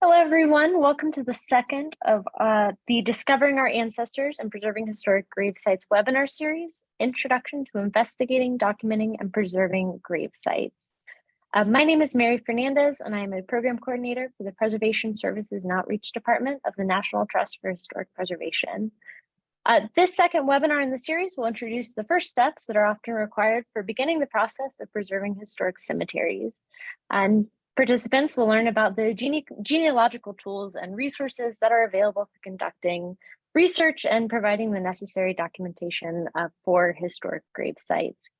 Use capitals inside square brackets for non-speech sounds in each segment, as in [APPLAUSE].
Hello, everyone. Welcome to the second of uh, the Discovering Our Ancestors and Preserving Historic Grave Sites webinar series, Introduction to Investigating, Documenting, and Preserving Grave Sites. Uh, my name is Mary Fernandez, and I am a program coordinator for the Preservation Services and Outreach Department of the National Trust for Historic Preservation. Uh, this second webinar in the series will introduce the first steps that are often required for beginning the process of preserving historic cemeteries. And Participants will learn about the gene genealogical tools and resources that are available for conducting research and providing the necessary documentation uh, for historic grave sites.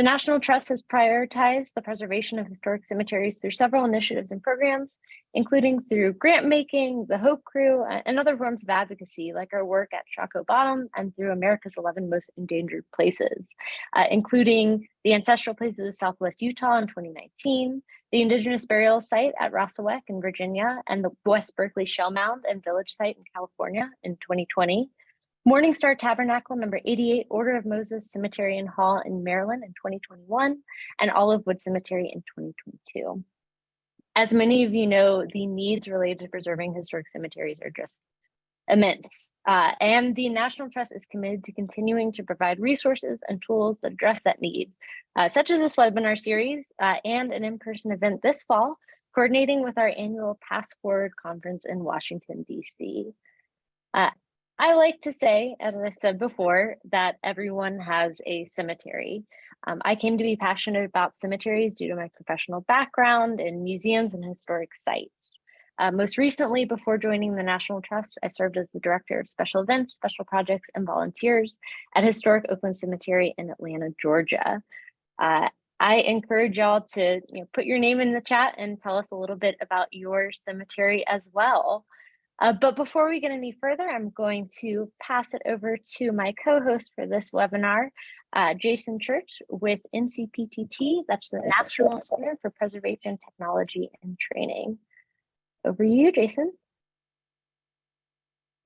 The National Trust has prioritized the preservation of historic cemeteries through several initiatives and programs, including through grant making, the Hope Crew, and other forms of advocacy, like our work at Shockoe Bottom and through America's 11 Most Endangered Places, uh, including the Ancestral Places of Southwest Utah in 2019, the Indigenous Burial Site at Rassawek in Virginia, and the West Berkeley Shell Mound and Village Site in California in 2020, Morningstar Tabernacle number 88 Order of Moses Cemetery and Hall in Maryland in 2021 and Olivewood Cemetery in 2022. As many of you know, the needs related to preserving historic cemeteries are just immense. Uh, and the National Trust is committed to continuing to provide resources and tools that address that need, uh, such as this webinar series uh, and an in-person event this fall, coordinating with our annual Pass Forward conference in Washington, DC. I like to say, as I said before, that everyone has a cemetery. Um, I came to be passionate about cemeteries due to my professional background in museums and historic sites. Uh, most recently, before joining the National Trust, I served as the Director of Special Events, Special Projects, and Volunteers at Historic Oakland Cemetery in Atlanta, Georgia. Uh, I encourage y'all to you know, put your name in the chat and tell us a little bit about your cemetery as well. Uh, but before we get any further, I'm going to pass it over to my co-host for this webinar, uh, Jason Church with NCPTT, that's the National Center for Preservation Technology and Training. Over to you, Jason.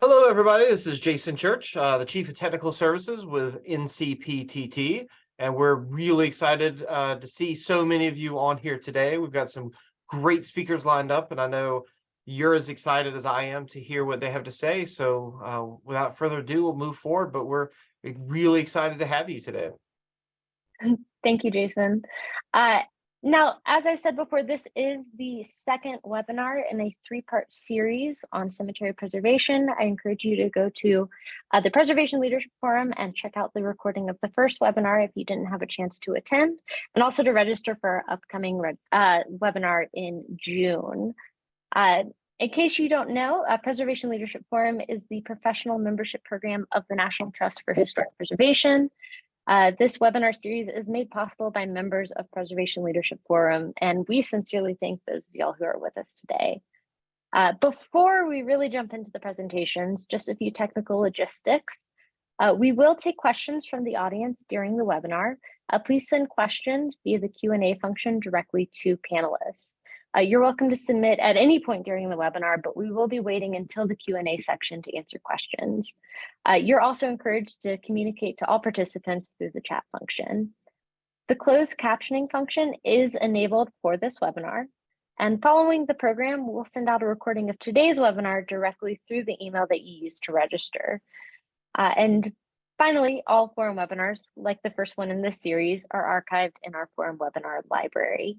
Hello, everybody. This is Jason Church, uh, the Chief of Technical Services with NCPTT, and we're really excited uh, to see so many of you on here today. We've got some great speakers lined up, and I know you're as excited as I am to hear what they have to say. So uh, without further ado, we'll move forward, but we're really excited to have you today. Thank you, Jason. Uh, now, as I said before, this is the second webinar in a three-part series on cemetery preservation. I encourage you to go to uh, the Preservation Leadership Forum and check out the recording of the first webinar if you didn't have a chance to attend, and also to register for our upcoming uh, webinar in June. Uh, in case you don't know, uh, Preservation Leadership Forum is the professional membership program of the National Trust for Historic Preservation. Uh, this webinar series is made possible by members of Preservation Leadership Forum, and we sincerely thank those of y'all who are with us today. Uh, before we really jump into the presentations, just a few technical logistics. Uh, we will take questions from the audience during the webinar. Uh, please send questions via the Q&A function directly to panelists. Uh, you're welcome to submit at any point during the webinar, but we will be waiting until the Q&A section to answer questions. Uh, you're also encouraged to communicate to all participants through the chat function. The closed captioning function is enabled for this webinar. And following the program, we'll send out a recording of today's webinar directly through the email that you used to register. Uh, and finally, all forum webinars, like the first one in this series, are archived in our forum webinar library.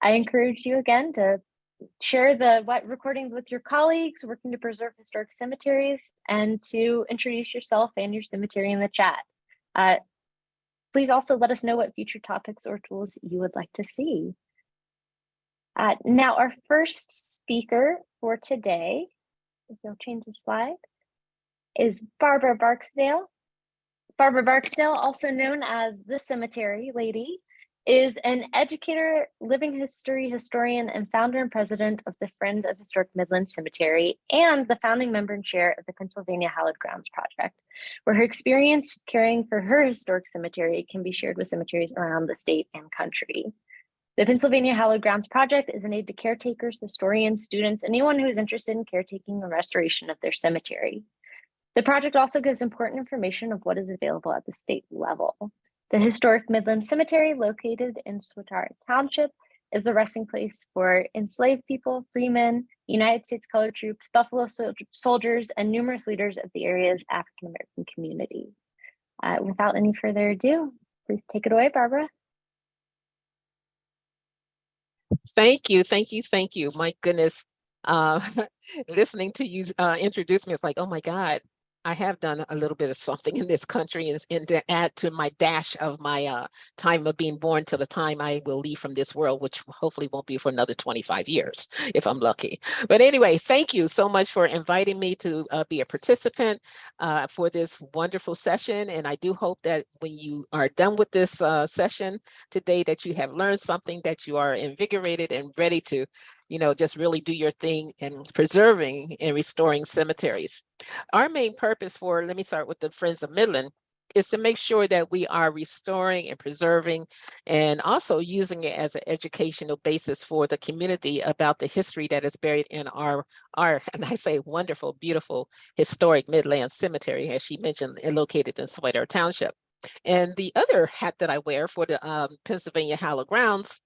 I encourage you again to share the what recordings with your colleagues working to preserve historic cemeteries and to introduce yourself and your cemetery in the chat. Uh, please also let us know what future topics or tools you would like to see. Uh, now, our first speaker for today, if you'll change the slide, is Barbara Barksdale. Barbara Barksdale, also known as the Cemetery Lady, is an educator, living history historian, and founder and president of the Friends of Historic Midland Cemetery, and the founding member and chair of the Pennsylvania Hallowed Grounds Project, where her experience caring for her historic cemetery can be shared with cemeteries around the state and country. The Pennsylvania Hallowed Grounds Project is an aid to caretakers, historians, students, anyone who is interested in caretaking and restoration of their cemetery. The project also gives important information of what is available at the state level. The historic Midland Cemetery, located in Swatara Township, is the resting place for enslaved people, freemen, United States colored troops, Buffalo soldiers, and numerous leaders of the area's African American community. Uh, without any further ado, please take it away, Barbara. Thank you, thank you, thank you. My goodness. Uh, [LAUGHS] listening to you uh, introduce me, it's like, oh my God, I have done a little bit of something in this country and, and to add to my dash of my uh, time of being born to the time I will leave from this world, which hopefully won't be for another 25 years [LAUGHS] if I'm lucky. But anyway, thank you so much for inviting me to uh, be a participant uh, for this wonderful session. And I do hope that when you are done with this uh, session today, that you have learned something, that you are invigorated and ready to you know, just really do your thing in preserving and restoring cemeteries. Our main purpose for, let me start with the Friends of Midland, is to make sure that we are restoring and preserving and also using it as an educational basis for the community about the history that is buried in our, our [LAUGHS] and I say wonderful, beautiful, historic Midland Cemetery, as she mentioned, located in Swatara Township. And the other hat that I wear for the um, Pennsylvania Hallowed Grounds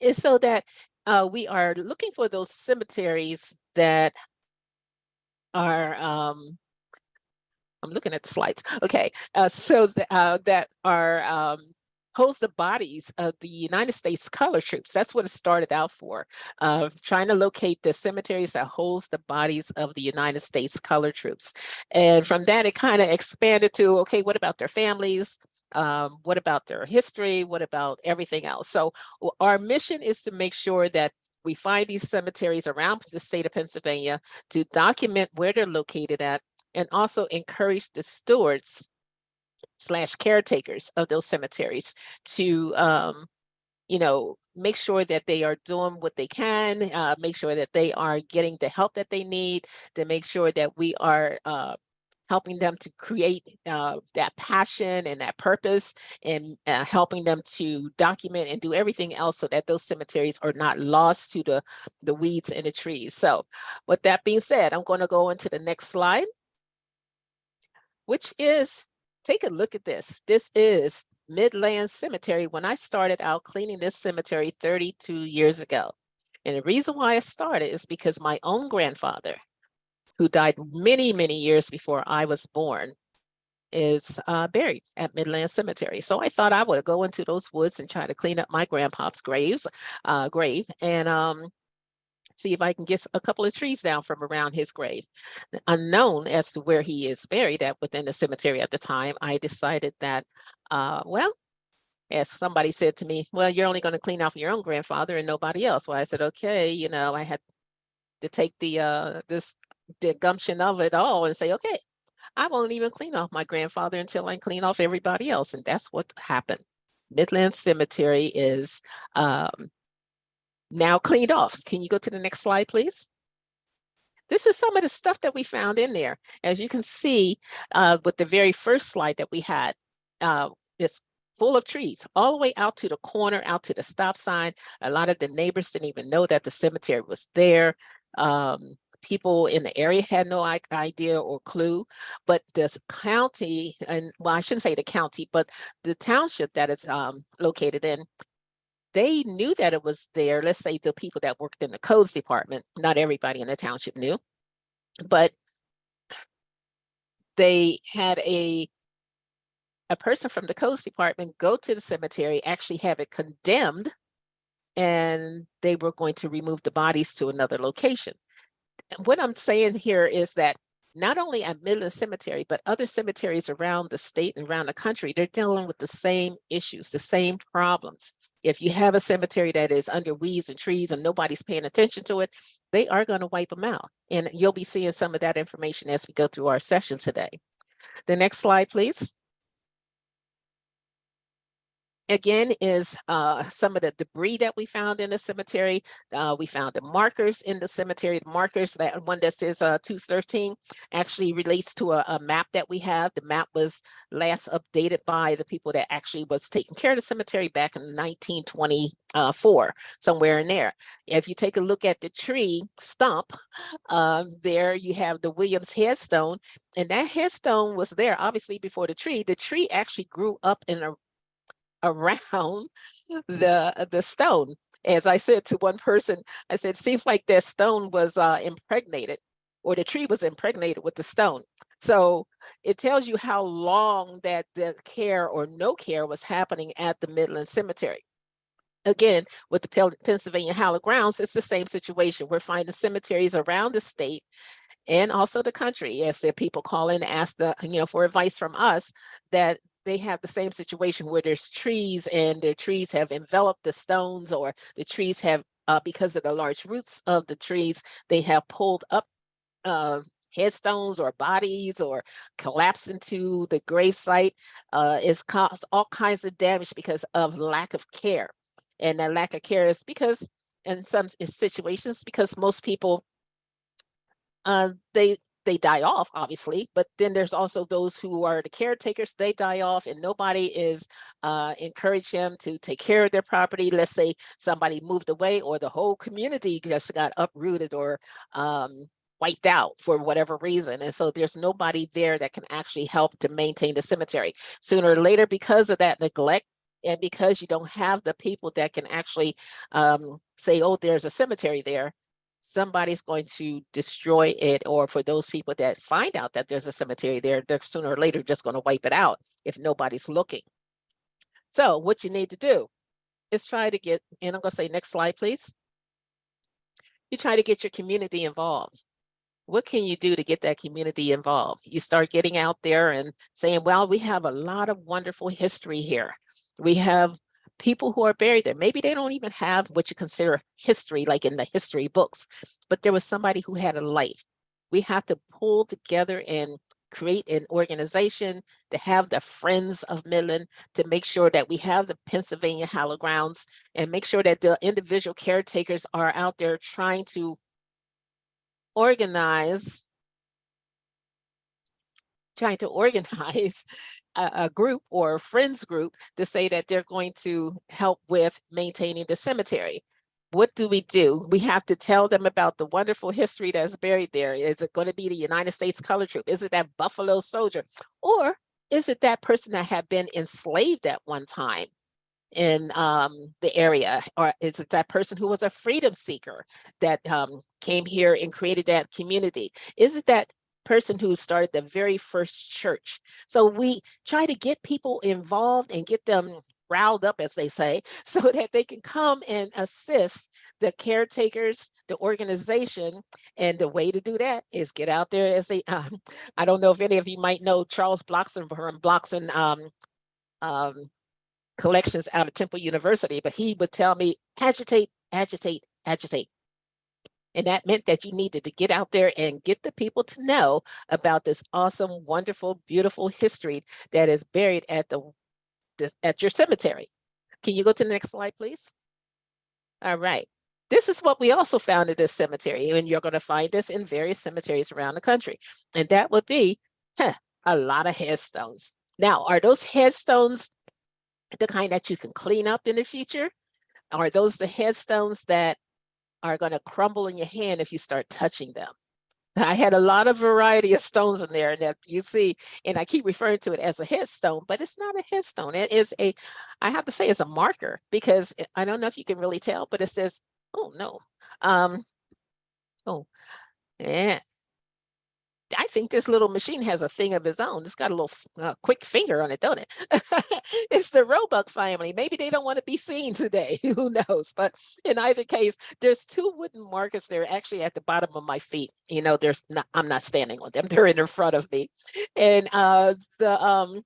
is so that uh, we are looking for those cemeteries that are, um, I'm looking at the slides. Okay, uh, so th uh, that are um, holds the bodies of the United States color troops. That's what it started out for, uh, trying to locate the cemeteries that holds the bodies of the United States color troops. And from that, it kind of expanded to, okay, what about their families? Um, what about their history? What about everything else? So our mission is to make sure that we find these cemeteries around the state of Pennsylvania to document where they're located at and also encourage the stewards slash caretakers of those cemeteries to um, you know, make sure that they are doing what they can, uh, make sure that they are getting the help that they need, to make sure that we are uh, helping them to create uh, that passion and that purpose and uh, helping them to document and do everything else so that those cemeteries are not lost to the, the weeds and the trees. So with that being said, I'm going to go into the next slide, which is, take a look at this. This is Midland Cemetery when I started out cleaning this cemetery 32 years ago. And the reason why I started is because my own grandfather who died many, many years before I was born, is uh, buried at Midland Cemetery. So I thought I would go into those woods and try to clean up my grandpa's graves, uh, grave and um, see if I can get a couple of trees down from around his grave. Unknown as to where he is buried at within the cemetery at the time, I decided that, uh, well, as somebody said to me, well, you're only going to clean off your own grandfather and nobody else. Well, I said, okay, you know, I had to take the uh, this the gumption of it all and say, okay, I won't even clean off my grandfather until I clean off everybody else. And that's what happened. Midland Cemetery is um, now cleaned off. Can you go to the next slide, please? This is some of the stuff that we found in there. As you can see uh, with the very first slide that we had, uh, it's full of trees all the way out to the corner, out to the stop sign. A lot of the neighbors didn't even know that the cemetery was there. Um, people in the area had no idea or clue, but this county, and well, I shouldn't say the county, but the township that it's um, located in, they knew that it was there. Let's say the people that worked in the codes department, not everybody in the township knew, but they had a a person from the codes department go to the cemetery, actually have it condemned, and they were going to remove the bodies to another location what I'm saying here is that not only at Midland Cemetery, but other cemeteries around the state and around the country, they're dealing with the same issues, the same problems. If you have a cemetery that is under weeds and trees and nobody's paying attention to it, they are going to wipe them out. And you'll be seeing some of that information as we go through our session today. The next slide, please again is uh, some of the debris that we found in the cemetery. Uh, we found the markers in the cemetery. The markers, that one that says uh, 213 actually relates to a, a, map that we have. The map was last updated by the people that actually was taking care of the cemetery back in 1924, somewhere in there. If you take a look at the tree stump, uh, there you have the Williams headstone, and that headstone was there obviously before the tree. The tree actually grew up in a around [LAUGHS] the the stone as I said to one person, I said, seems like that stone was uh, impregnated or the tree was impregnated with the stone. So it tells you how long that the care or no care was happening at the Midland Cemetery. Again, with the Pennsylvania Hallowed Grounds, it's the same situation. We're finding cemeteries around the state and also the country. As the people call in, and ask the, you know, for advice from us that they have the same situation where there's trees and their trees have enveloped the stones or the trees have, uh, because of the large roots of the trees, they have pulled up uh, headstones or bodies or collapse into the grave site uh, is caused all kinds of damage because of lack of care. And that lack of care is because in some situations, because most people uh, they they die off, obviously, but then there's also those who are the caretakers, they die off and nobody is uh, them to take care of their property. Let's say somebody moved away or the whole community just got uprooted or um, wiped out for whatever reason. And so there's nobody there that can actually help to maintain the cemetery. Sooner or later, because of that neglect, and because you don't have the people that can actually um, say, oh, there's a cemetery there, somebody's going to destroy it. Or for those people that find out that there's a cemetery there, they're sooner or later just going to wipe it out if nobody's looking. So what you need to do is try to get, and I'm going to say next slide, please. You try to get your community involved what can you do to get that community involved? You start getting out there and saying, well, we have a lot of wonderful history here. We have people who are buried there. Maybe they don't even have what you consider history, like in the history books, but there was somebody who had a life. We have to pull together and create an organization to have the Friends of Midland to make sure that we have the Pennsylvania Hallowed Grounds and make sure that the individual caretakers are out there trying to organize trying to [LAUGHS] organize a, a group or a friends group to say that they're going to help with maintaining the cemetery. What do we do? We have to tell them about the wonderful history that's buried there. Is it going to be the United States Color Troop? Is it that Buffalo soldier? Or is it that person that had been enslaved at one time? in um, the area? Or is it that person who was a freedom seeker that um, came here and created that community? Is it that person who started the very first church? So we try to get people involved and get them riled up, as they say, [LAUGHS] so that they can come and assist the caretakers, the organization. And the way to do that is get out there as they, [LAUGHS] um, I don't know if any of you might know Charles Blockson from Blockson um, um, collections out of Temple University, but he would tell me agitate, agitate, agitate. And that meant that you needed to get out there and get the people to know about this awesome, wonderful, beautiful history that is buried at the at your cemetery. Can you go to the next slide, please? All right. This is what we also found at this cemetery, and you're going to find this in various cemeteries around the country. And that would be huh, a lot of headstones. Now, are those headstones the kind that you can clean up in the future? Are those the headstones that are going to crumble in your hand if you start touching them? I had a lot of variety of stones in there that you see, and I keep referring to it as a headstone, but it's not a headstone. It is a, I have to say it's a marker because I don't know if you can really tell, but it says, oh no. Um, oh, yeah. I think this little machine has a thing of its own. It's got a little uh, quick finger on it, don't it? [LAUGHS] it's the Roebuck family. Maybe they don't want to be seen today. [LAUGHS] Who knows? But in either case, there's two wooden markers there actually at the bottom of my feet. You know, there's not, I'm not standing on them. [LAUGHS] They're in front of me. And uh, the um,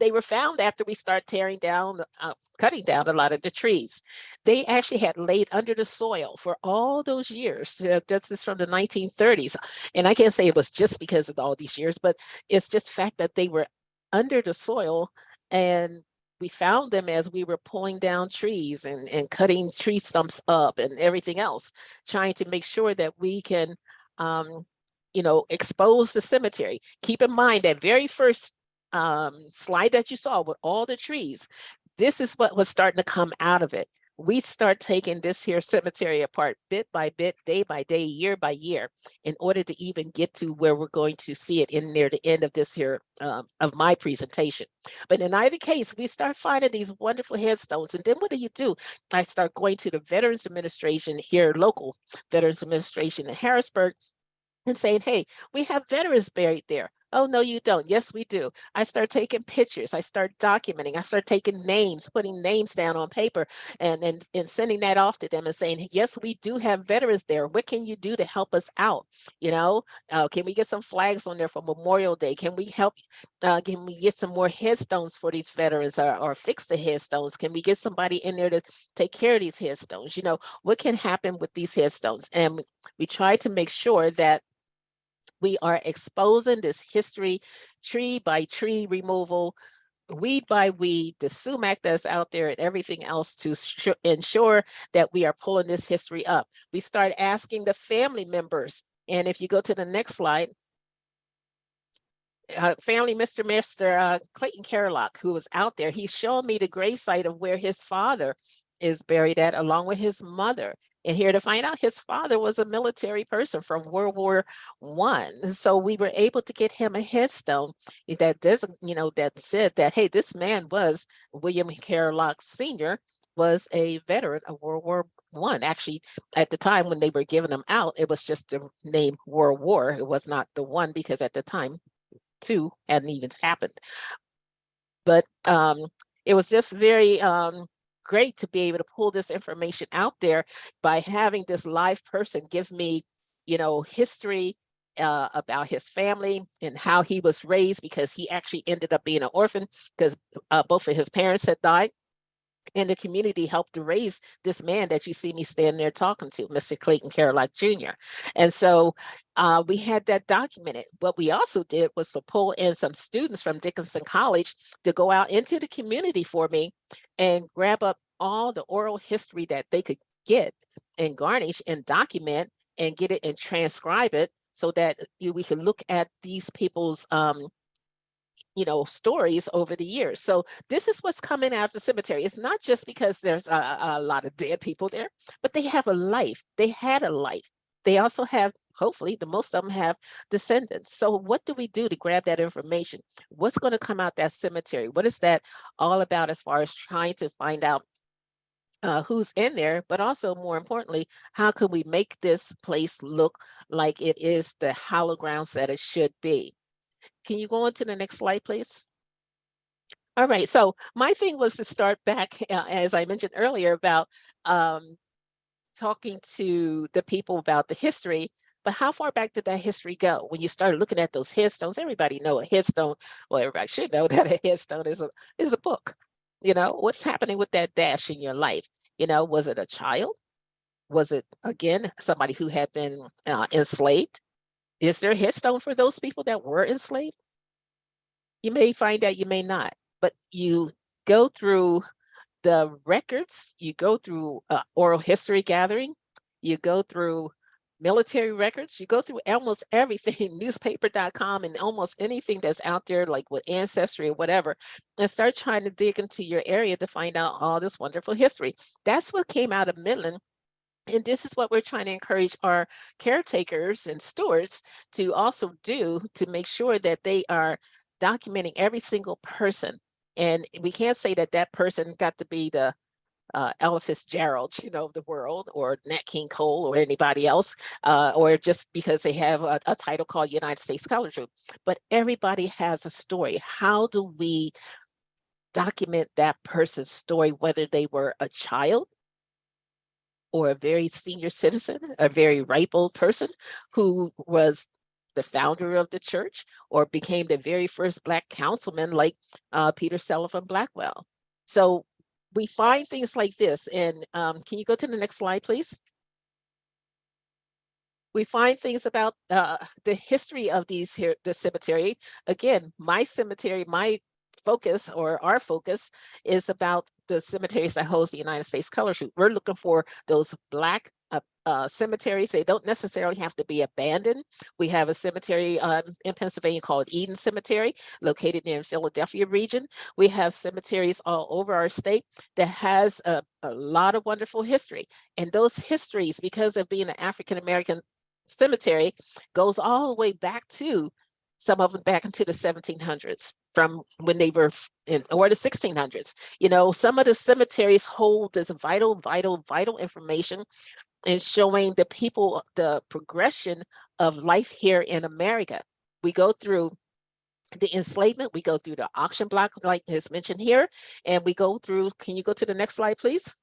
they were found after we start tearing down, uh, cutting down a lot of the trees. They actually had laid under the soil for all those years. Uh, This is from the 1930s. And I can't say it was just because of all these years, but it's just fact that they were under the soil and we found them as we were pulling down trees and, and cutting tree stumps up and everything else, trying to make sure that we can, um, you know, expose the cemetery. Keep in mind that very first um, slide that you saw with all the trees, this is what was starting to come out of it. we start taking this here cemetery apart bit by bit, day by day, year by year, in order to even get to where we're going to see it in near the end of this here, um, of my presentation. But in either case, we start finding these wonderful headstones. And then what do you do? I start going to the Veterans Administration here, local Veterans Administration in Harrisburg, and saying, hey, we have veterans buried there. Oh, no, you don't. Yes, we do. I start taking pictures. I start documenting. I start taking names, putting names down on paper and, and, and sending that off to them and saying, yes, we do have veterans there. What can you do to help us out? You know, uh, can we get some flags on there for Memorial Day? Can we help? Uh, can we get some more headstones for these veterans or, or fix the headstones? Can we get somebody in there to take care of these headstones? You know, what can happen with these headstones? And we try to make sure that we are exposing this history tree by tree removal, weed by weed, the sumac that's out there and everything else to ensure that we are pulling this history up. We start asking the family members. And if you go to the next slide, uh, family, Mr. Mr. Uh, Clayton Carlock, who was out there, he showed me the gravesite of where his father is buried at, along with his mother. And here to find out his father was a military person from World War One. So we were able to get him a headstone that does, you know, that said that, hey, this man was William Carlock Sr. was a veteran of World War One. Actually, at the time when they were giving him out, it was just the name World War. It was not the one because at the time two hadn't even happened. But um, it was just very um, great to be able to pull this information out there by having this live person give me, you know, history uh, about his family and how he was raised because he actually ended up being an orphan because uh, both of his parents had died. And the community helped to raise this man that you see me standing there talking to, Mr. Clayton Carlock Jr. And so uh, we had that documented. What we also did was to pull in some students from Dickinson College to go out into the community for me and grab up all the oral history that they could get and garnish and document and get it and transcribe it so that you- we could look at these people's um, you know, stories over the years. So this is what's coming out of the cemetery. It's not just because there's a, a lot of dead people there, but they have a life. They had a life. They also have, hopefully, the most of them have descendants. So what do we do to grab that information? What's going to come out that cemetery? What is that all about as far as trying to find out uh, who's in there, but also more importantly, how can we make this place look like it is the hallowed grounds that it should be? Can you go on to the next slide, please? All right, so my thing was to start back, [LAUGHS] uh, as I mentioned earlier, about um, talking to the people about the history, but how far back did that history go? When you started looking at those headstones, everybody know a headstone, well, everybody should know [LAUGHS] that a headstone is a, is a book. You know, what's happening with that dash in your life? You know, was it a child? Was it, again, somebody who had been uh, enslaved? Is there a headstone for those people that were enslaved? You may find that you may not, but you go through the records, you go through uh, oral history gathering, you go through military records, you go through almost [LAUGHS] everything, newspaper.com and almost anything that's out there, like with ancestry or whatever, and start trying to dig into your area to find out all this wonderful history. That's what came out of Midland and this is what we're trying to encourage our caretakers and stewards to also do to make sure that they are documenting every single person. And we can't say that that person got to be the uh, Ella Fitzgerald, you know, of the world, or Nat King Cole, or anybody else, uh, or just because they have a, a title called United States Color Troops. But everybody has a story. How do we document that person's story, whether they were a child, or a very senior citizen, a very ripe old person who was the founder of the church or became the very first black councilman like uh, Peter Sullivan Blackwell. So we find things like this and um, can you go to the next slide, please? We find things about uh, the history of these here, the cemetery. Again, my cemetery, my focus or our focus is about the cemeteries that host the United States Color Troop. We're looking for those black uh, uh, cemeteries. They don't necessarily have to be abandoned. We have a cemetery um, in Pennsylvania called Eden Cemetery, located in the Philadelphia region. We have cemeteries all over our state that has a, a lot of wonderful history. And those histories, because of being an African-American cemetery, goes all the way back to some of them back into the 1700s from when they were in or the 1600s. You know, some of the cemeteries hold this vital, vital, vital information and showing the people the progression of life here in America. We go through the enslavement, we go through the auction block, like is mentioned here, and we go through, can you go to the next slide, please?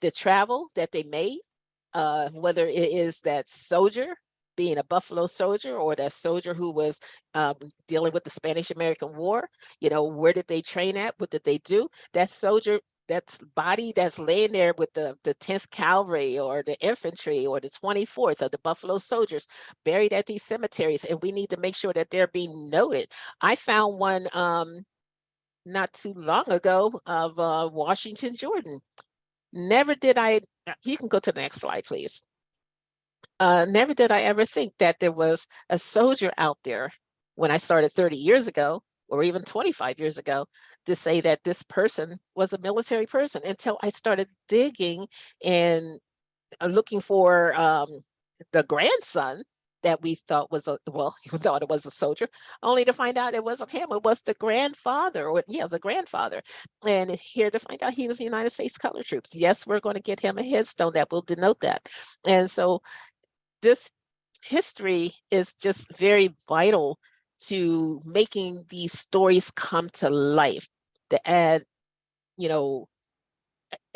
The travel that they made, uh, whether it is that soldier being a Buffalo soldier or that soldier who was um, dealing with the Spanish American War, you know, where did they train at? What did they do? That soldier that's body that's laying there with the the 10th cavalry or the infantry or the 24th of the buffalo soldiers buried at these cemeteries and we need to make sure that they're being noted i found one um not too long ago of uh washington jordan never did i uh, you can go to the next slide please uh never did i ever think that there was a soldier out there when i started 30 years ago or even 25 years ago to say that this person was a military person until I started digging and uh, looking for um, the grandson that we thought was a well, [LAUGHS] we thought it was a soldier, only to find out it wasn't him. It was the grandfather, or yeah, the grandfather. And here to find out he was United States Color Troops. Yes, we're going to get him a headstone that will denote that. And so this history is just very vital to making these stories come to life. To add you know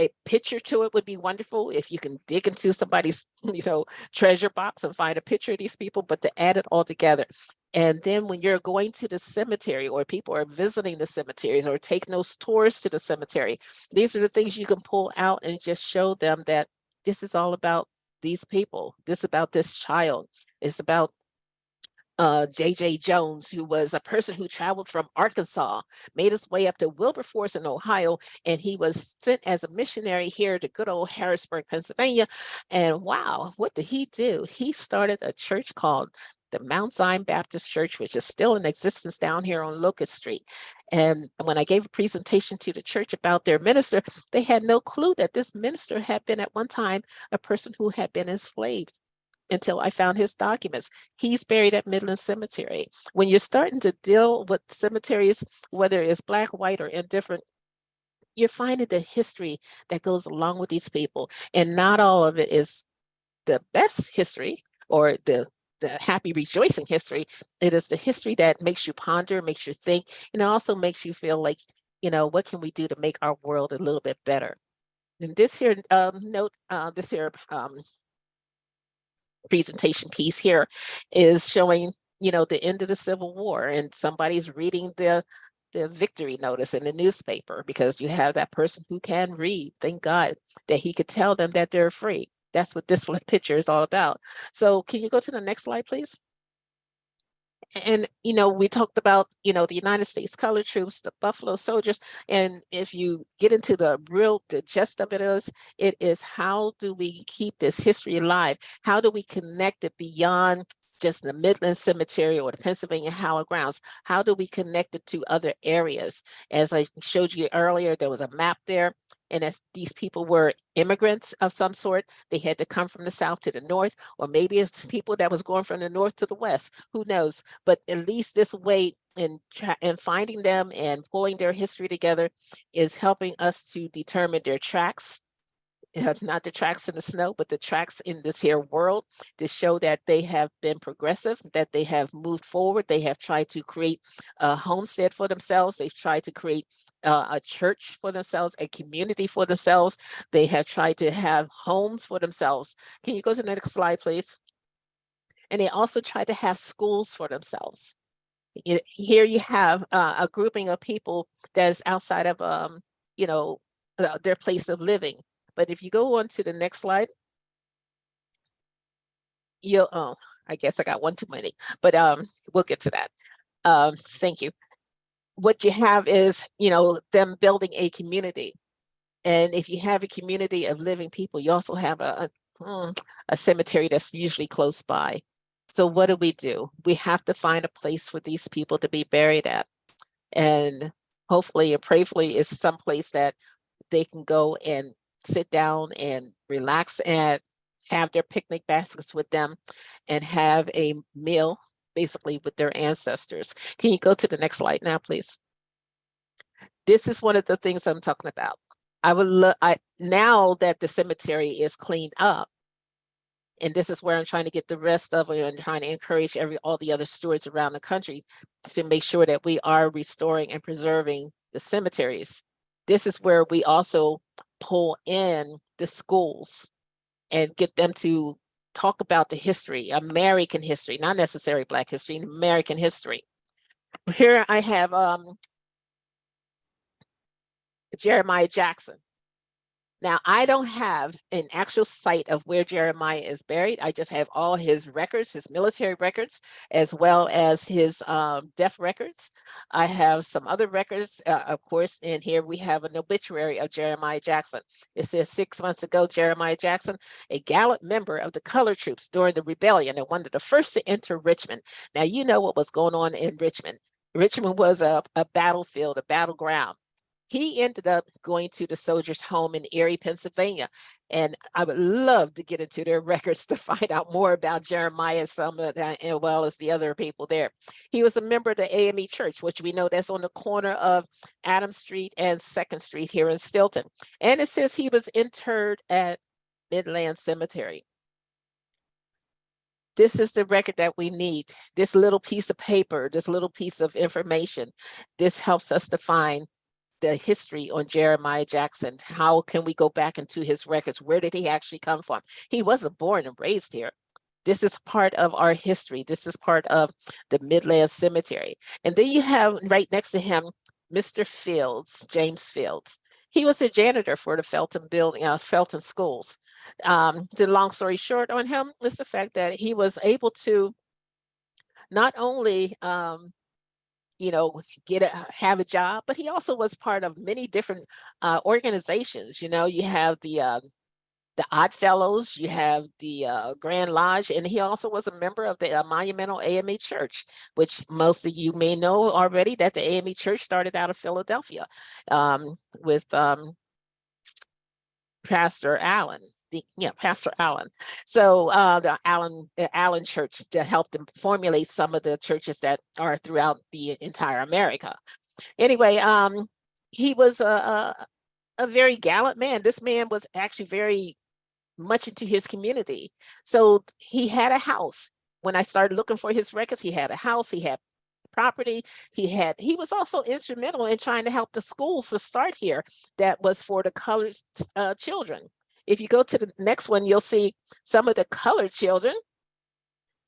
a- picture to it would be wonderful if you can dig into somebody's [LAUGHS] you know treasure box and find a picture of these people but to add it all together. And then when you're going to the cemetery or people are visiting the cemeteries or taking those tours to the cemetery these are the things you can pull out and just show them that this is all about these people this about this child it's about uh, J.J. Jones, who was a person who traveled from Arkansas, made his way up to Wilberforce in Ohio, and he was sent as a missionary here to good old Harrisburg, Pennsylvania. And wow, what did he do? He started a church called the Mount Zion Baptist Church, which is still in existence down here on Locust Street. And when I gave a presentation to the church about their minister, they had no clue that this minister had been at one time a person who had been enslaved until I found his documents. He's buried at Midland Cemetery. When you're starting to deal with cemeteries, whether it's black, white, or indifferent, you're finding the history that goes along with these people. And not all of it is the best history or the the happy rejoicing history it is the history that makes you ponder makes you think and it also makes you feel like you know what can we do to make our world a little bit better and this here um, note uh, this here um, presentation piece here is showing, you know, the end of the Civil War and somebody's reading the the victory notice in the newspaper because you have that person who can read. Thank God that he could tell them that they're free. That's what this [LAUGHS] picture is all about. So can you go to the next slide, please? And, you know, we talked about, you know, the United States Color Troops, the Buffalo Soldiers. And if you get into the real, the gist of it is, it is how do we keep this history alive? How do we connect it beyond just the Midland Cemetery or the Pennsylvania Hallowed Grounds? How do we connect it to other areas? As I showed you earlier, there was a map there. And as these people were immigrants of some sort, they had to come from the south to the north, or maybe it's people that was going from the north to the west, who knows? But at least this way in in finding them and pulling their history together is helping us to determine their tracks uh, not the tracks in the snow, but the tracks in this here world to show that they have been progressive, that they have moved forward. They have tried to create a homestead for themselves. They've tried to create uh, a church for themselves, a community for themselves. They have tried to have homes for themselves. Can you go to the next slide, please? And they also tried to have schools for themselves. Here you have uh, a grouping of people that's outside of, um, you know, their place of living. But if you go on to the next slide, you'll, oh, I guess I got one too many, but um, we'll get to that. Um, thank you. What you have is, you know, them building a community. And if you have a community of living people, you also have a, a, mm, a cemetery that's usually close by. So what do we do? We have to find a place for these people to be buried at. And hopefully and prayerfully is someplace that they can go and sit down and relax and have their picnic baskets with them and have a meal basically with their ancestors. Can you go to the next slide now, please? This is one of the things I'm talking about. I would look, I, now that the cemetery is cleaned up, and this is where I'm trying to get the rest of it and trying to encourage every, all the other stewards around the country to make sure that we are restoring and preserving the cemeteries. This is where we also pull in the schools and get them to talk about the history, American history, not necessarily Black history, American history. Here I have um, Jeremiah Jackson. Now, I don't have an actual site of where Jeremiah is buried. I just have all his records, his military records, as well as his um, death records. I have some other records, uh, of course, and here we have an obituary of Jeremiah Jackson. It says six months ago, Jeremiah Jackson, a gallant member of the color troops during the rebellion and one of the first to enter Richmond. Now, you know what was going on in Richmond. Richmond was a, a battlefield, a battleground he ended up going to the soldiers home in Erie, Pennsylvania. And I would love to get into their [LAUGHS] records to find out more about Jeremiah, some as well as the other people there. He was a member of the AME Church, which we know that's on the corner of Adams Street and Second Street here in Steelton. And it says he was interred at Midland Cemetery. This is the record that we need. This little piece of paper, this little piece of information, this helps us to find the history on Jeremiah Jackson. How can we go back into his records? Where did he actually come from? He wasn't born and raised here. This is part of our history. This is part of the Midland Cemetery. And then you have right next to him, Mr. Fields, James Fields. He was a janitor for the Felton building, uh, Felton schools. Um, the long story short on him is the fact that he was able to not only um, you know, get a have a job, but he also was part of many different uh, organizations. You know, you have the uh, the Odd Fellows, you have the uh, Grand Lodge, and he also was a member of the uh, Monumental AME Church, which most of you may know already that the AME Church started out of Philadelphia um, with um, Pastor Allen the yeah pastor allen. So uh the allen allen church to help them formulate some of the churches that are throughout the entire america. Anyway um he was a, a, a very gallant man. This man was actually very much into his community. So he had a house. When i started looking for his records he had a house he had property he had he was also instrumental in trying to help the schools to start here that was for the colored uh, children if you go to the next one, you'll see some of the colored children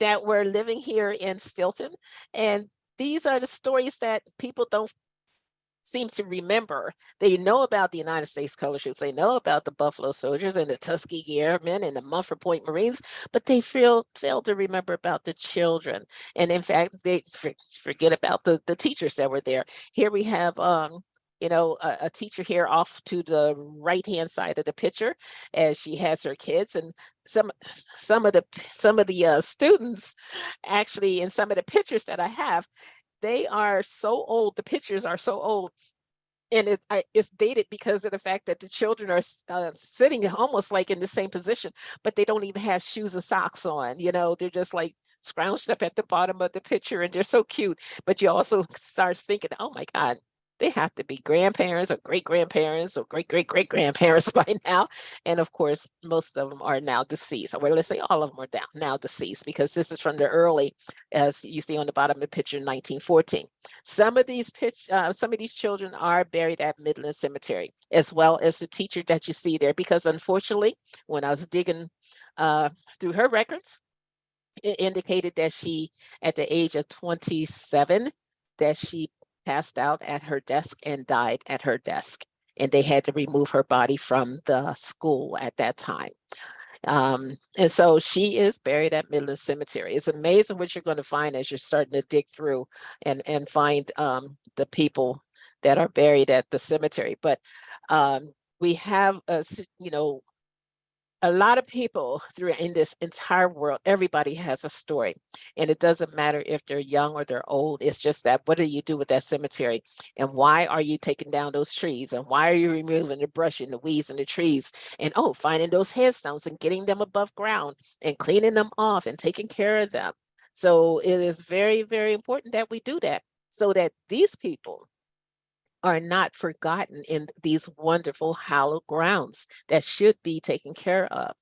that were living here in Steelton. And these are the stories that people don't seem to remember. They know about the United States Color Troops. They know about the Buffalo Soldiers and the Tuskegee Airmen and the Montford Point Marines, but they fail, fail to remember about the children. And in fact, they forget about the, the teachers that were there. Here we have um, you know, a, a, teacher here off to the right hand side of the picture as she has her kids and some some of the some of the uh, students actually in some of the pictures that I have, they are so old, the pictures are so old and it, it's dated because of the fact that the children are uh, sitting almost like in the same position, but they don't even have shoes and socks on. You know, they're just like scrounged up at the bottom of the picture, and they're so cute. But you also [LAUGHS] start thinking, "Oh my God, they have to be grandparents or great grandparents or great great great grandparents [LAUGHS] by now. And of course, most of them are now deceased. Or let's say all of them are down, now deceased because this is from the early, as you see on the bottom of the picture, 1914. Some of these pitch, uh, some of these children are buried at Midland Cemetery, as well as the teacher that you see there. Because unfortunately, when I was digging uh, through her records, it indicated that she, at the age of 27, that she passed out at her desk and died at her desk. And they had to remove her body from the school at that time. Um, and so she is buried at Midland Cemetery. It's amazing what you're going to find as you're starting to dig through and, and find um, the people that are buried at the cemetery. But um, we have, a you know, a lot of people through in this entire world, everybody has a story. And it doesn't matter if they're young or they're old. It's just that what do you do with that cemetery? And why are you taking down those trees? And why are you removing the brush and the weeds and the trees? And oh, finding those headstones and getting them above ground and cleaning them off and taking care of them. So it is very, very important that we do that so that these people are not forgotten in these wonderful hallowed grounds that should be taken care of.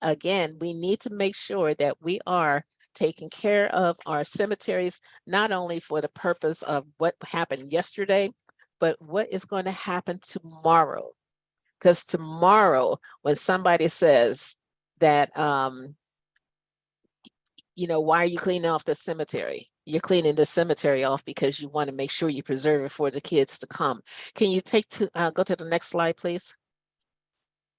Again, we need to make sure that we are taking care of our cemeteries, not only for the purpose of what happened yesterday, but what is going to happen tomorrow. Because tomorrow, when somebody says that, um, you know, why are you cleaning off the cemetery? You're cleaning the cemetery off because you want to make sure you preserve it for the kids to come. Can you take to, uh, go to the next slide, please?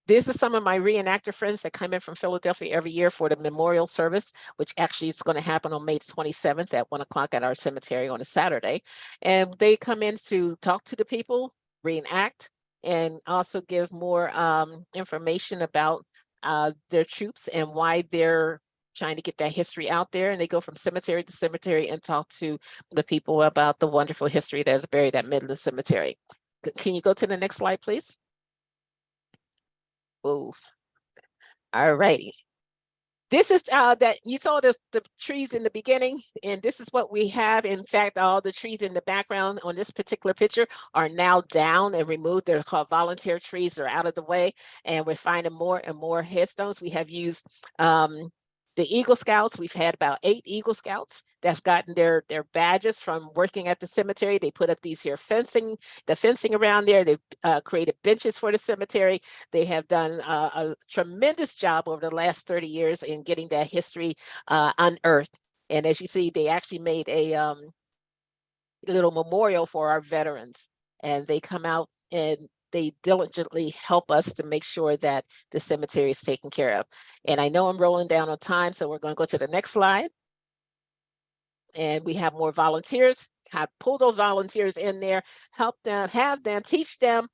These are some of my reenactor friends that come in from Philadelphia every year for the memorial service, which actually is going to happen on May 27th at one o'clock at our cemetery on a Saturday. And they come in to talk to the people, reenact, and also give more um, information about uh, their troops and why they're trying to get that history out there. And they go from cemetery to cemetery and talk to the people about the wonderful history that is buried at Midland Cemetery. Can you go to the next slide, please? Whoa. All righty. This is uh that you saw the the trees in the beginning, and this is what we have. In fact, all the trees in the background on this particular picture are now down and removed. They're called volunteer trees. They're out of the way, and we're finding more and more headstones. We have used um the Eagle Scouts, we've had about eight Eagle Scouts that's gotten their their badges from working at the cemetery. They put up these here fencing, the fencing around there. They've uh, created benches for the cemetery. They have done uh, a tremendous job over the last 30 years in getting that history uh, unearthed. And as you see, they actually made a um, little memorial for our veterans. And they come out and they diligently help us to make sure that the cemetery is taken care of. And I know I'm rolling down on time, so we're going to go to the next slide. And we have more volunteers. Have pull those volunteers in there, help them, have them, teach them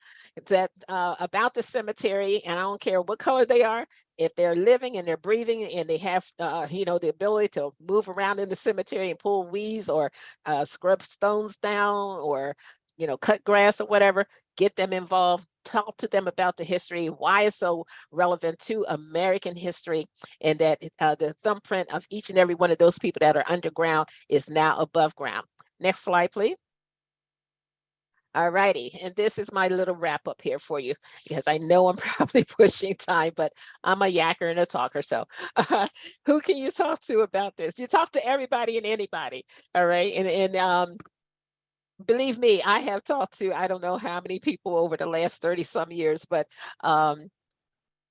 that uh, about the cemetery. And I don't care what color they are, if they're living and they're breathing and they have, uh, you know, the ability to move around in the cemetery and pull weeds or uh, scrub stones down or, you know, cut grass or whatever, get them involved, talk to them about the history, why it's so relevant to American history, and that uh, the thumbprint of each and every one of those people that are underground is now above ground. Next slide, please. All righty, and this is my little wrap up here for you, because I know I'm [LAUGHS] probably pushing time, but I'm a yacker and a talker, so uh, [LAUGHS] who can you talk to about this? You talk to everybody and anybody, all right? And, and um, believe me, I have talked to, I don't know how many people over the last 30 some years, but um,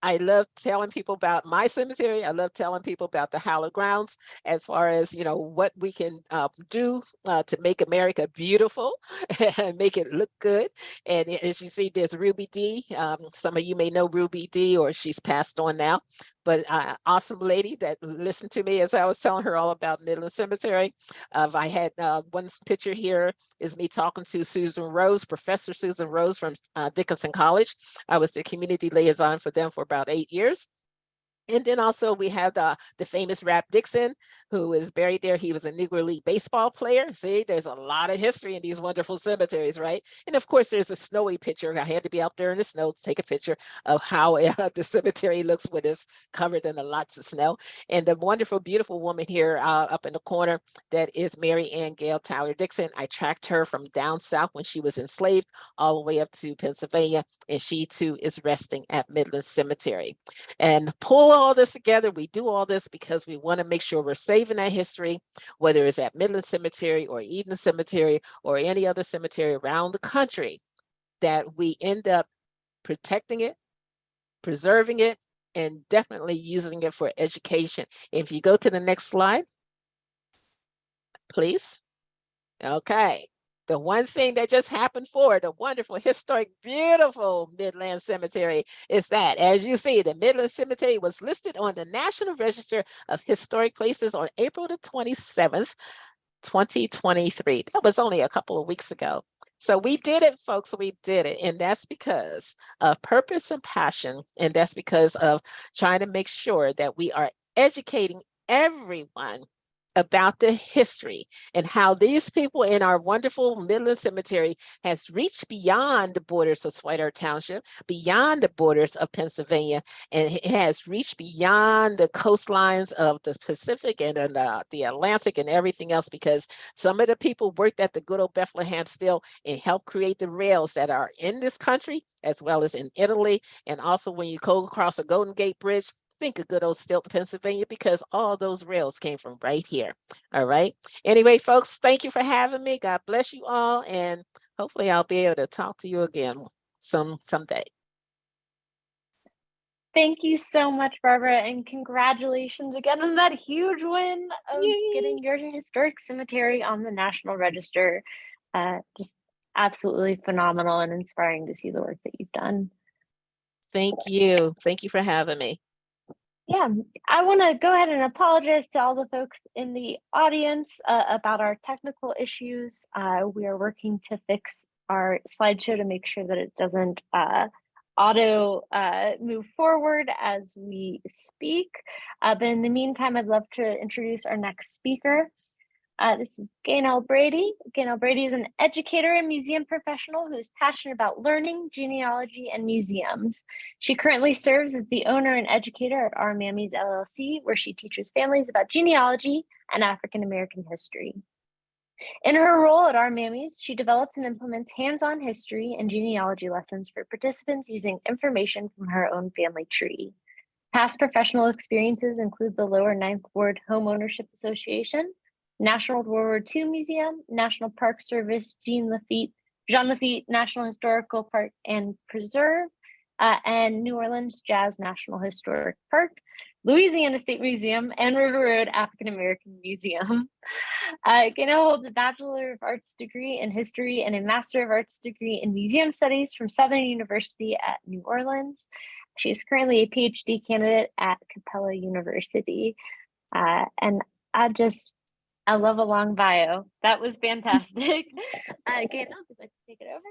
I love telling people about my cemetery. I love telling people about the hallowed grounds as far as, you know, what we can uh, do uh, to make America beautiful [LAUGHS] and make it look good. And as you see, there's Ruby D. Um, some of you may know Ruby D or she's passed on now but uh, awesome lady that listened to me as I was telling her all about Midland Cemetery. Uh, I had uh, one picture here is me talking to Susan Rose, Professor Susan Rose from uh, Dickinson College. I was the community liaison for them for about eight years. And then also we have the, the famous Rap Dixon, who is buried there. He was a Negro League baseball player. See, there's a lot of history in these wonderful cemeteries, right? And of course, there's a snowy picture. I had to be out there in the snow to take a picture of how [LAUGHS] uh, the cemetery looks when it's covered in lots of snow. And the wonderful, beautiful woman here uh, up in the corner, that is Mary Ann Gale Tyler Dixon. I tracked her from down south when she was enslaved all the way up to Pennsylvania. And she too is resting at Midland Cemetery. And pull all this together. We do all this because we want to make sure we're saving that history, whether it's at Midland Cemetery or Eden Cemetery or any other cemetery around the country, that we end up protecting it, preserving it, and definitely using it for education. If you go to the next slide, please. Okay. The one thing that just happened for the wonderful, [LAUGHS] historic, beautiful Midland Cemetery is that, as you see, the Midland Cemetery was listed on the National Register of Historic Places on April the 27th, 2023. That was only a couple of weeks ago. So we did it, folks. We did it. And that's because of purpose and passion. And that's because of trying to make sure that we are educating everyone about the history and how these people in our wonderful Midland Cemetery has reached beyond the borders of Earth Township, beyond the borders of Pennsylvania, and it has reached beyond the coastlines of the Pacific and then, uh, the Atlantic and everything else because some of the people worked at the good old Bethlehem Steel and helped create the rails that are in this country as well as in Italy. And also when you go across the Golden Gate Bridge, think of good old Steelton, Pennsylvania, because all those rails came from right here. All right. Anyway, folks, thank you for having me. God bless you all. And hopefully I'll be able to talk to you again some someday. Thank you so much, Barbara, and congratulations again on that huge win of Yay. getting your historic cemetery on the National Register. Uh, just absolutely phenomenal and inspiring to see the work that you've done. Thank you. Thank you for having me. Yeah, I want to go ahead and apologize to all the folks in the audience uh, about our technical issues. Uh, we are working to fix our slideshow to make sure that it doesn't uh, auto uh, move forward as we speak. Uh, but in the meantime, I'd love to introduce our next speaker. Uh, this is Gaynell Brady. Gaynell Brady is an educator and museum professional who is passionate about learning, genealogy, and museums. She currently serves as the owner and educator at Our Mammies LLC, where she teaches families about genealogy and African American history. In her role at Our Mammies, she develops and implements hands-on history and genealogy lessons for participants using information from her own family tree. Past professional experiences include the Lower Ninth Ward Home Ownership Association, National World War II Museum, National Park Service, Jean Lafitte, Jean Lafitte National Historical Park and Preserve, uh, and New Orleans Jazz National Historic Park, Louisiana State Museum, and River Road African American Museum. [LAUGHS] Uh, Gaynell holds a Bachelor of Arts degree in History and a Master of Arts degree in Museum Studies from Southern University at New Orleans. She is currently a PhD candidate at Capella University. Uh, and I just I love a long bio. That was fantastic. [LAUGHS] [LAUGHS] uh, Gaynell, would like to take it over?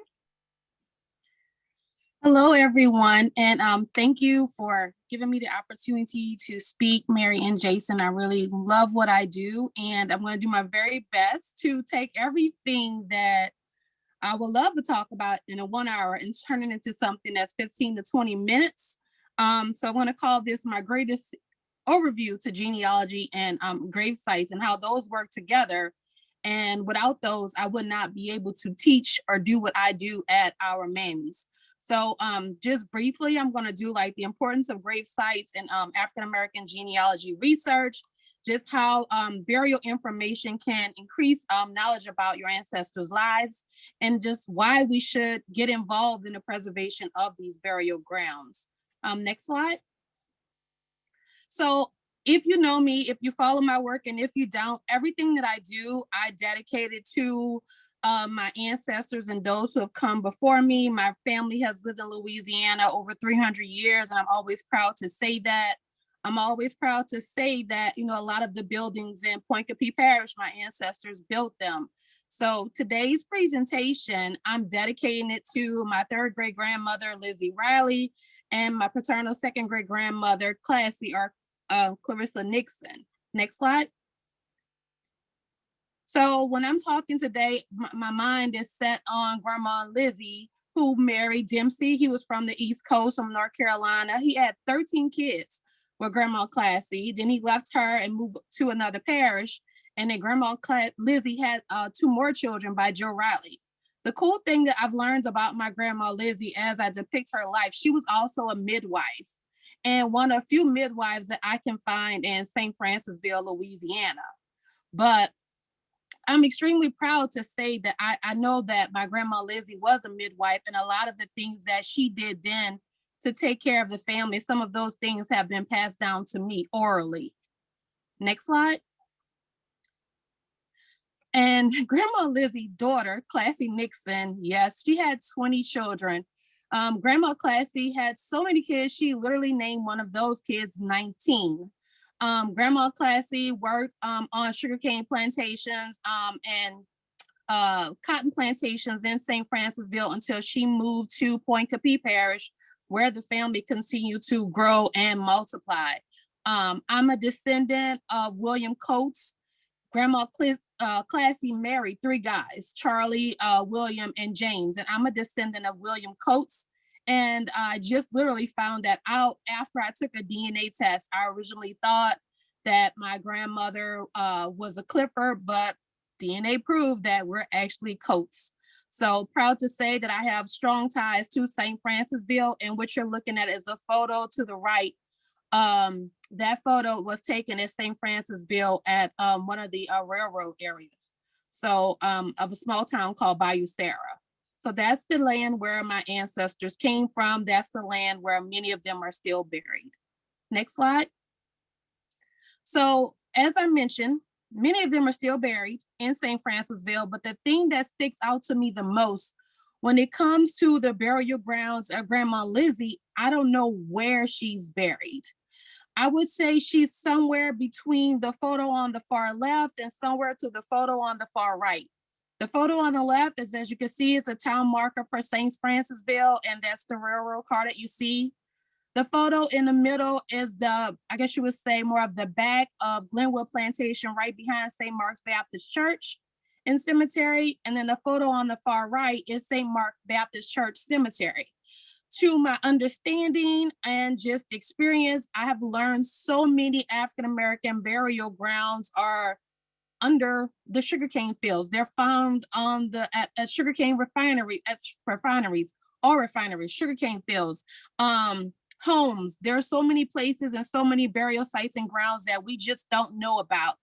Hello, everyone, and um, thank you for giving me the opportunity to speak, Mary and Jason. I really love what I do, and I'm going to do my very best to take everything that I would love to talk about in a one hour and turn it into something that's 15 to 20 minutes. Um, so I want to call this my greatest overview to genealogy and um, grave sites and how those work together. And without those, I would not be able to teach or do what I do at our mammies. So um, just briefly, I'm gonna do like the importance of grave sites and um, African-American genealogy research, just how um, burial information can increase um, knowledge about your ancestors' lives, and just why we should get involved in the preservation of these burial grounds. Um, next slide. So if you know me, if you follow my work, and if you don't, everything that I do, I dedicate it to uh, my ancestors and those who have come before me. My family has lived in Louisiana over 300 years, and I'm always proud to say that. I'm always proud to say that, you know, a lot of the buildings in Pointe Coupee Parish, my ancestors built them. So today's presentation, I'm dedicating it to my third great grandmother, Lizzie Riley, and my paternal second great grandmother, Classy or uh, Clarissa Nixon. Next slide. So when I'm talking today, my, mind is set on Grandma Lizzie, who married Dempsey. He was from the East Coast, from North Carolina. He had 13 kids with Grandma Classy. Then he left her and moved to another parish. And then Grandma Cla Lizzie had uh, two more children by Joe Riley. The cool thing that I've learned about my grandma Lizzie as I depict her life, she was also a midwife and one of a few midwives that I can find in St. Francisville, Louisiana. But I'm extremely proud to say that I, I know that my grandma Lizzie was a midwife and a lot of the things that she did then to take care of the family, some of those things have been passed down to me orally. Next slide. And [LAUGHS] Grandma Lizzie's daughter, Classy Nixon, yes, she had 20 children. Um, Grandma Classy had so many kids, she literally named one of those kids 19. Um, Grandma Classy worked um, on sugarcane plantations um, and uh, cotton plantations in St. Francisville until she moved to Pointe Coupee Parish, where the family continued to grow and multiply. Um, I'm a descendant of William Coates. Grandma Clis- uh, Classy married three guys, Charlie, uh, William, and James, and I'm a descendant of William Coates. And I just literally found that out after I took a DNA test. I originally thought that my grandmother uh, was a Clifford, but DNA proved that we're actually Coates. So proud to say that I have strong ties to St. Francisville and what you're looking at is a photo to the right. Um, that photo was taken at St. Francisville at um, one of the uh, railroad areas. So um, of a small town called Bayou Sara. So that's the land where my ancestors came from. That's the land where many of them are still buried. Next slide. So as I mentioned, many of them are still buried in St. Francisville, but the thing that sticks out to me the most when it comes to the burial grounds of Grandma Lizzie, I don't know where she's buried. I would say she's somewhere between the photo on the far left and somewhere to the photo on the far right. The photo on the left is, as you can see, it's a town marker for St. Francisville, and that's the railroad car that you see. The photo in the middle is the, I guess you would say more of the back of Glenwood Plantation, right behind St. Mark's Baptist Church and Cemetery. And then the photo on the far right is St. Mark Baptist Church Cemetery. To my understanding and just experience, I have learned so many African-American burial grounds are under the sugarcane fields. They're found on the, at, at sugarcane refinery, at refineries, all refineries, sugarcane fields, um, homes. There are so many places and so many burial sites and grounds that we just don't know about.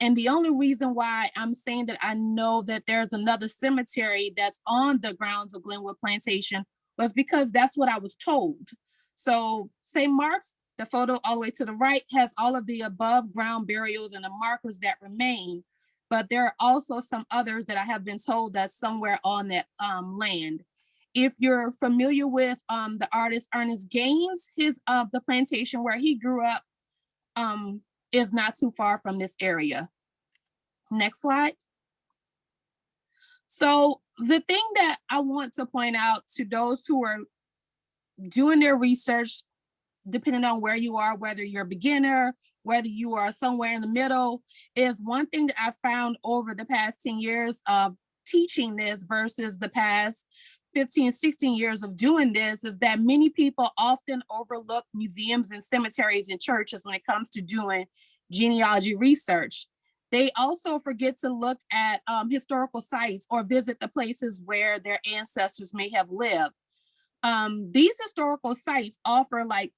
And the only reason why I'm saying that I know that there's another cemetery that's on the grounds of Glenwood Plantation was because that's what I was told. So St. Mark's, the photo all the way to the right has all of the above ground burials and the markers that remain. But there are also some others that I have been told that somewhere on that um, land. If you're familiar with um, the artist Ernest Gaines, his uh, the plantation where he grew up um, is not too far from this area. Next slide. So the thing that I want to point out to those who are doing their research, depending on where you are, whether you're a beginner, whether you are somewhere in the middle, is one thing that I found over the past 10 years of teaching this versus the past 15, 16 years of doing this is that many people often overlook museums and cemeteries and churches when it comes to doing genealogy research. They also forget to look at um, historical sites or visit the places where their ancestors may have lived. Um, these historical sites offer like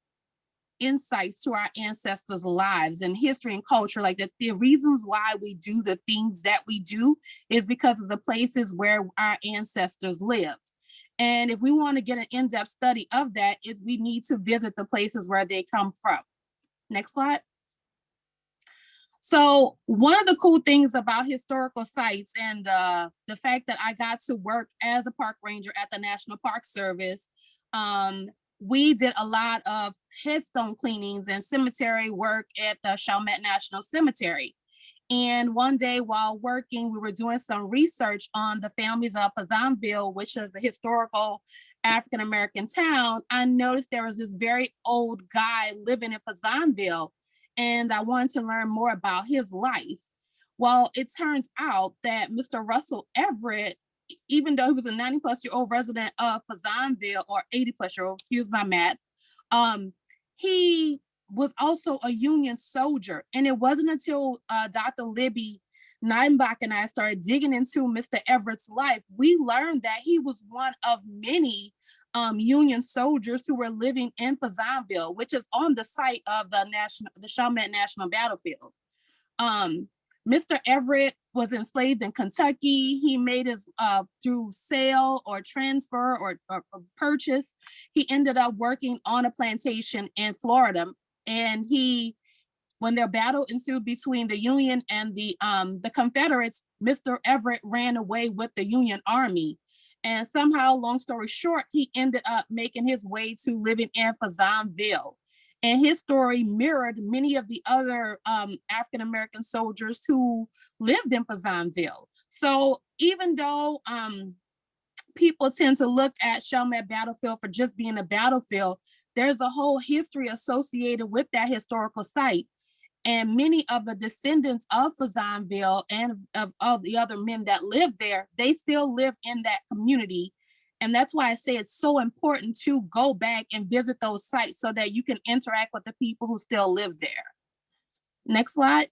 insights to our ancestors' lives and history and culture. Like the, the reasons why we do the things that we do is because of the places where our ancestors lived. And if we want to get an in-depth study of that, it, we need to visit the places where they come from. Next slide. So one of the cool things about historical sites and uh, the fact that I got to work as a park ranger at the National Park Service, um, we did a lot of headstone cleanings and cemetery work at the Chalmette National Cemetery. And one day while working, we were doing some research on the families of Fazendeville, which is a historical African-American town. I noticed there was this very old guy living in Fazendeville and I wanted to learn more about his life. Well, it turns out that Mr. Russell Everett, even though he was a 90 plus year old resident of Fazendeville or 80 plus year old, excuse my math, um, he was also a Union soldier. And it wasn't until uh, Dr. Libby Neidenbach and I started digging into Mr. Everett's life, we learned that he was one of many um, Union soldiers who were living in Fazendeville, which is on the site of the national, the Chalmette National Battlefield. Um, Mr. Everett was enslaved in Kentucky. He made his uh, through sale or transfer or, or, or purchase. He ended up working on a plantation in Florida, and he when their battle ensued between the Union and the um, the Confederates, Mr. Everett ran away with the Union Army. And somehow, long story short, he ended up making his way to living in Fazendeville. And his story mirrored many of the other um, African-American soldiers who lived in Fazendeville. So even though um, people tend to look at Chalmette Battlefield for just being a battlefield, there's a whole history associated with that historical site. And many of the descendants of Fazendeville and of, of the other men that live there, they still live in that community. And that's why I say it's so important to go back and visit those sites so that you can interact with the people who still live there. Next slide.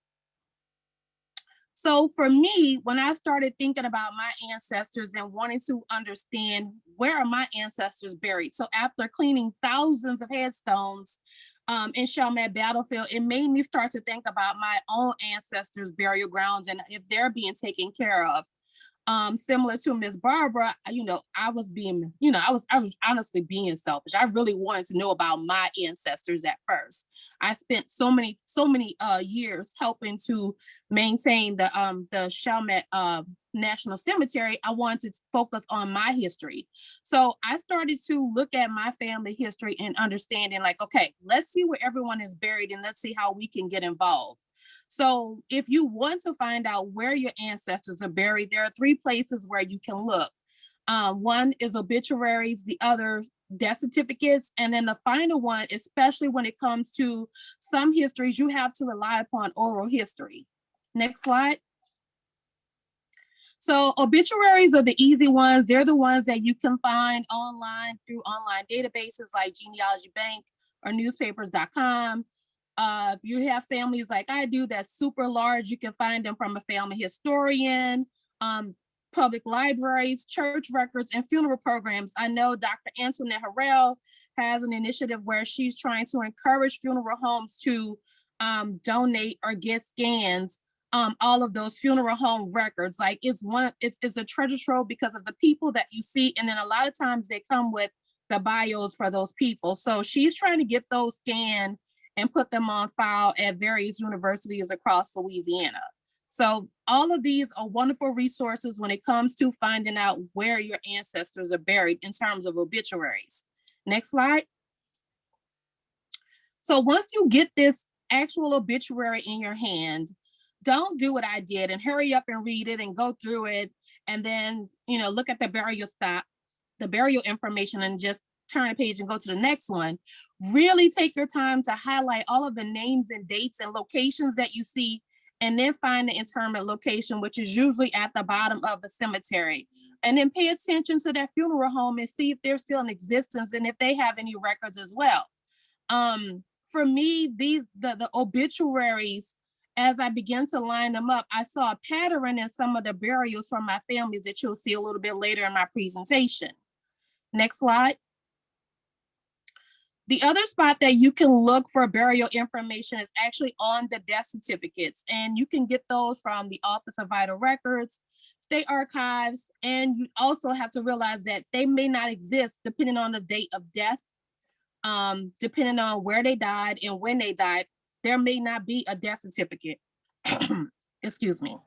So for me, when I started thinking about my ancestors and wanting to understand where are my ancestors buried, so after cleaning thousands of headstones um, in Chalmette Battlefield, it made me start to think about my own ancestors' burial grounds and if they're being taken care of um, similar to Miss Barbara, you know, I was being, you know, I was, I was honestly being selfish. I really wanted to know about my ancestors at first. I spent so many, so many uh, years helping to maintain the um the Chalmette uh, National Cemetery. I wanted to focus on my history. So I started to look at my family history and understanding like, okay, let's see where everyone is buried and let's see how we can get involved. So if you want to find out where your ancestors are buried, there are three places where you can look. Um, one is obituaries, the other death certificates, and then the final one, especially when it comes to some histories, you have to rely upon oral history. Next slide. So obituaries are the easy ones. They're the ones that you can find online through online databases like Genealogy Bank or newspapers.com. Uh, if you have families like I do that's super large, you can find them from a family historian, um, public libraries, church records, and funeral programs. I know Dr. Antoinette Harrell has an initiative where she's trying to encourage funeral homes to um, donate or get scans um, all of those funeral home records. Like it's one, it's, it's a treasure trove because of the people that you see. And then a lot of times they come with the bios for those people. So she's trying to get those scanned and put them on file at various universities across Louisiana. So all of these are wonderful resources when it comes to finding out where your ancestors are buried in terms of obituaries. Next slide. So once you get this actual obituary in your hand, don't do what I did and hurry up and read it and go through it and then, you know, look at the burial stop, the burial information and just turn a page and go to the next one. Really take your time to highlight all of the names and dates and locations that you see and then find the interment location, which is usually at the bottom of the cemetery. And then pay attention to that funeral home and see if they're still in existence and if they have any records as well. Um, for me, these the, the obituaries, as I began to line them up, I saw a pattern in some of the burials from my families that you'll see a little bit later in my presentation. Next slide. The other spot that you can look for burial information is actually on the death certificates, and you can get those from the Office of Vital Records, State Archives, and you also have to realize that they may not exist depending on the date of death, um, depending on where they died and when they died. There may not be a death certificate. [CLEARS THROAT] Excuse me.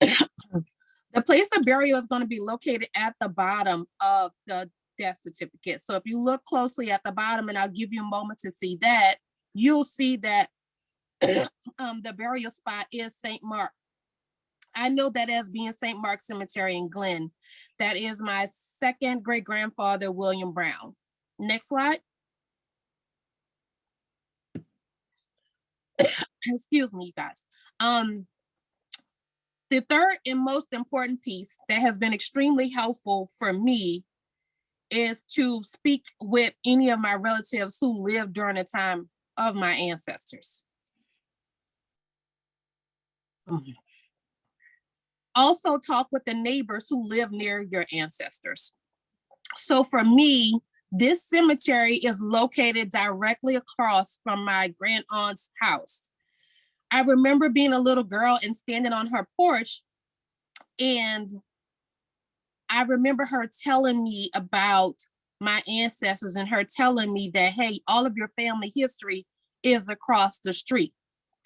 [CLEARS THROAT] the place of burial is going to be located at the bottom of the death certificate. So if you look closely at the bottom, and I'll give you a moment to see that, you'll see that [COUGHS] um, the burial spot is St. Mark. I know that as being St. Mark Cemetery in Glynn. That is my second great grandfather, William Brown. Next slide. [COUGHS] Excuse me, you guys. Um, the third and most important piece that has been extremely helpful for me is to speak with any of my relatives who lived during the time of my ancestors. Mhm. Also talk with the neighbors who live near your ancestors. So for me, this cemetery is located directly across from my grand aunt's house. I remember being a little girl and standing on her porch and I remember her telling me about my ancestors and her telling me that, hey, all of your family history is across the street.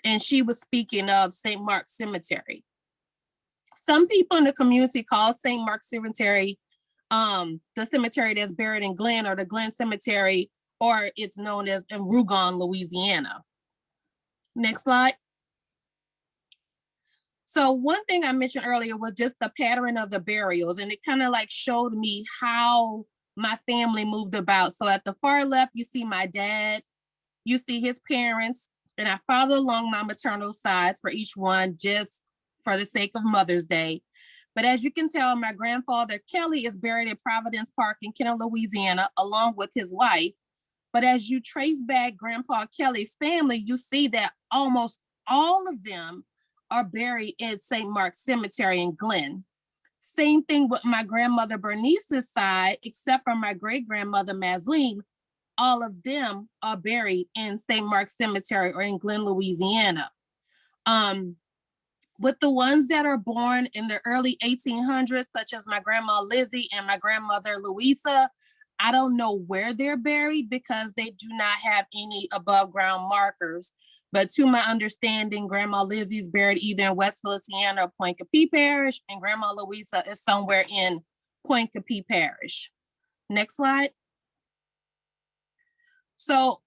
And she was speaking of St. Mark's Cemetery. Some people in the community call St. Mark's Cemetery um, the cemetery that's buried in Glynn or the Glynn Cemetery, or it's known as in Rougon, Louisiana. Next slide. So one thing I mentioned earlier was just the pattern of the burials and it kind of like showed me how my family moved about. So at the far left, you see my dad, you see his parents, and I follow along my maternal sides for each one just for the sake of Mother's Day. But as you can tell, my grandfather Kelly is buried at Providence Park in Kenner, Louisiana, along with his wife. But as you trace back Grandpa Kelly's family, you see that almost all of them are buried at St. Mark's Cemetery in Glynn. Same thing with my grandmother Bernice's side, except for my great grandmother Masleen, all of them are buried in St. Mark's Cemetery or in Glen, Louisiana. Um, with the ones that are born in the early 1800s, such as my grandma Lizzie and my grandmother Louisa, I don't know where they're buried because they do not have any above ground markers. But to my understanding, Grandma Lizzie's buried either in West Feliciana or Pointe Coupee Parish, and Grandma Louisa is somewhere in Pointe Coupee Parish. Next slide. So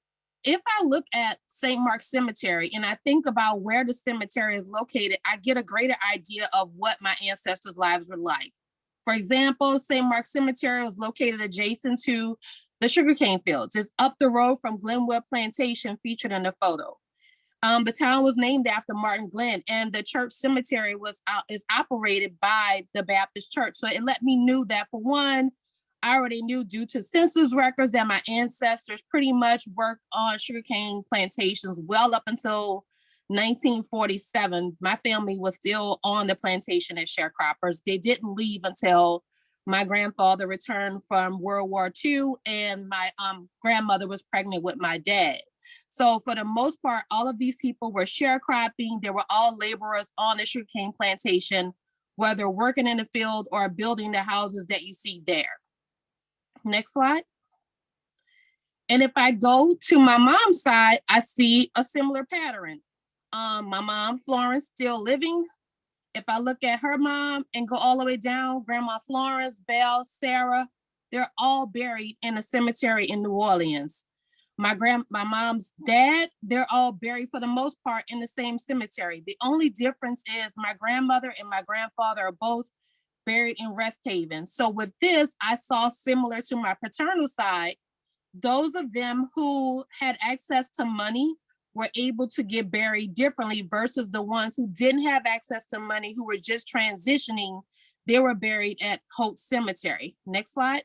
if I look at St. Mark's Cemetery and I think about where the cemetery is located, I get a greater idea of what my ancestors' lives were like. For example, St. Mark's Cemetery was located adjacent to the sugarcane fields. It's up the road from Glenwood Plantation featured in the photo. Um, the town was named after Martin Glenn, and the church cemetery was out, is operated by the Baptist church. So it let me knew that for one, I already knew due to census records that my ancestors pretty much worked on sugarcane plantations well up until 1947. My family was still on the plantation as sharecroppers. They didn't leave until my grandfather returned from World War II and my um, grandmother was pregnant with my dad. So for the most part, all of these people were sharecropping. They were all laborers on the sugarcane plantation, whether working in the field or building the houses that you see there. Next slide. And if I go to my mom's side, I see a similar pattern. Um, my mom, Florence, still living. If I look at her mom and go all the way down, Grandma Florence, Belle, Sarah, they're all buried in a cemetery in New Orleans. My grand, my mom's dad, they're all buried for the most part in the same cemetery. The only difference is my grandmother and my grandfather are both buried in Rest Haven. So with this, I saw similar to my paternal side, those of them who had access to money were able to get buried differently versus the ones who didn't have access to money, who were just transitioning, they were buried at Holt Cemetery. Next slide.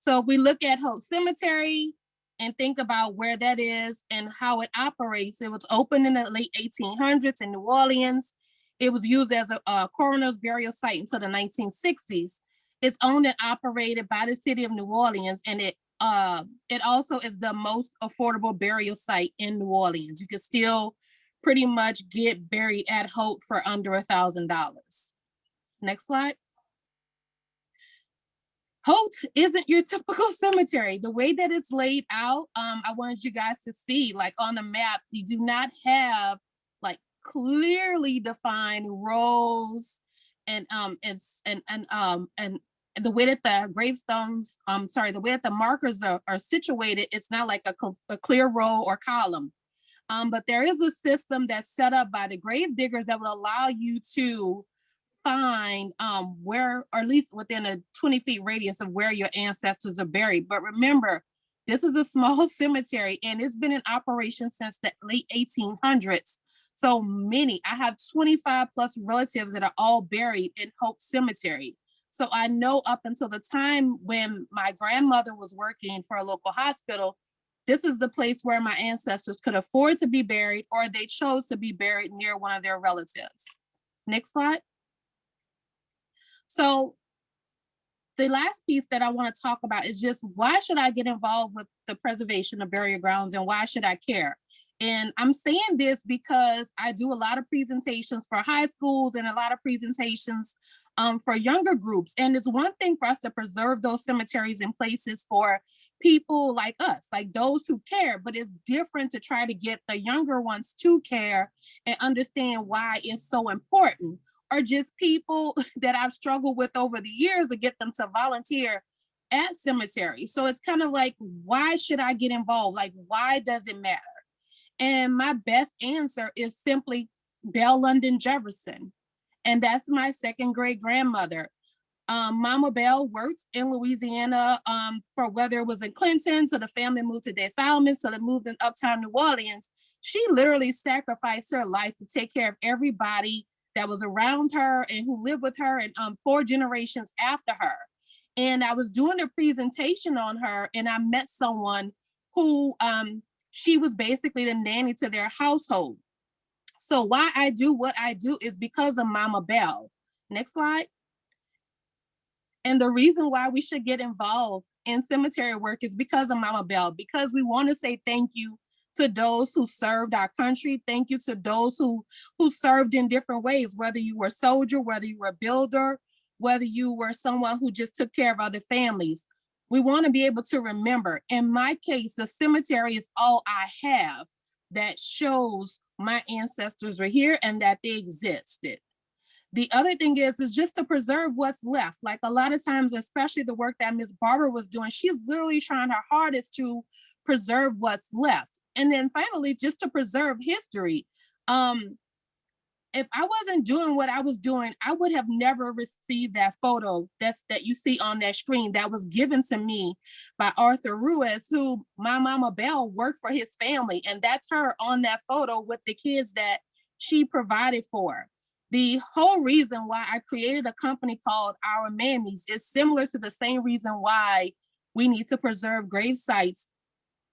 So if we look at Holt Cemetery and think about where that is and how it operates, it was opened in the late 1800s in New Orleans. It was used as a, a coroner's burial site until the 1960s. It's owned and operated by the city of New Orleans and it uh, it also is the most affordable burial site in New Orleans. You can still pretty much get buried at Holt for under a thousand dollars. Next slide. Holt isn't your [LAUGHS] typical cemetery. The way that it's laid out, um, I wanted you guys to see, like on the map, you do not have like clearly defined rows and um and and and um and the way that the gravestones, um, sorry, the way that the markers are, are situated, it's not like a, a clear row or column. Um, but there is a system that's set up by the grave diggers that would allow you to find um, where, or at least within a 20 feet radius of where your ancestors are buried. But remember, this is a small [LAUGHS] cemetery and it's been in operation since the late 1800s. So many, I have 25 plus relatives that are all buried in Holt Cemetery. So I know up until the time when my grandmother was working for a local hospital, this is the place where my ancestors could afford to be buried or they chose to be buried near one of their relatives. Next slide. So the last piece that I want to talk about is just why should I get involved with the preservation of burial grounds and why should I care? And I'm saying this because I do a lot of presentations for high schools and a lot of presentations um, for younger groups. And it's one thing for us to preserve those cemeteries and places for people like us, like those who care, but it's different to try to get the younger ones to care and understand why it's so important. Or just people [LAUGHS] that I've struggled with over the years to get them to volunteer at cemeteries. So it's kind of like, why should I get involved? Like, why does it matter? And my best answer is simply Belle London Jefferson. And that's my second great grandmother. Um, Mama Bell worked in Louisiana um, for whether it was in Clinton, so the family moved to Des Salines, so they moved in uptown New Orleans. She literally sacrificed her life to take care of everybody that was around her and who lived with her and um, four generations after her. And I was doing a presentation on her and I met someone who um, she was basically the nanny to their household. So why I do what I do is because of Mama Bell. Next slide. And the reason why we should get involved in cemetery work is because of Mama Bell, because we want to say thank you to those who served our country. Thank you to those who, who served in different ways, whether you were a soldier, whether you were a builder, whether you were someone who just took care of other families. We want to be able to remember. In my case, the cemetery is all I have that shows my ancestors were here and that they existed. The other thing is, is just to preserve what's left. Like a lot of times, especially the work that Miss Barbara was doing, she's literally trying her hardest to preserve what's left. And then finally, just to preserve history. Um, if I wasn't doing what I was doing, I would have never received that photo that's that you see on that screen that was given to me by Arthur Ruiz, who my mama Bell worked for his family. And that's her on that photo with the kids that she provided for. The whole reason why I created a company called Our Mammies is similar to the same reason why we need to preserve grave sites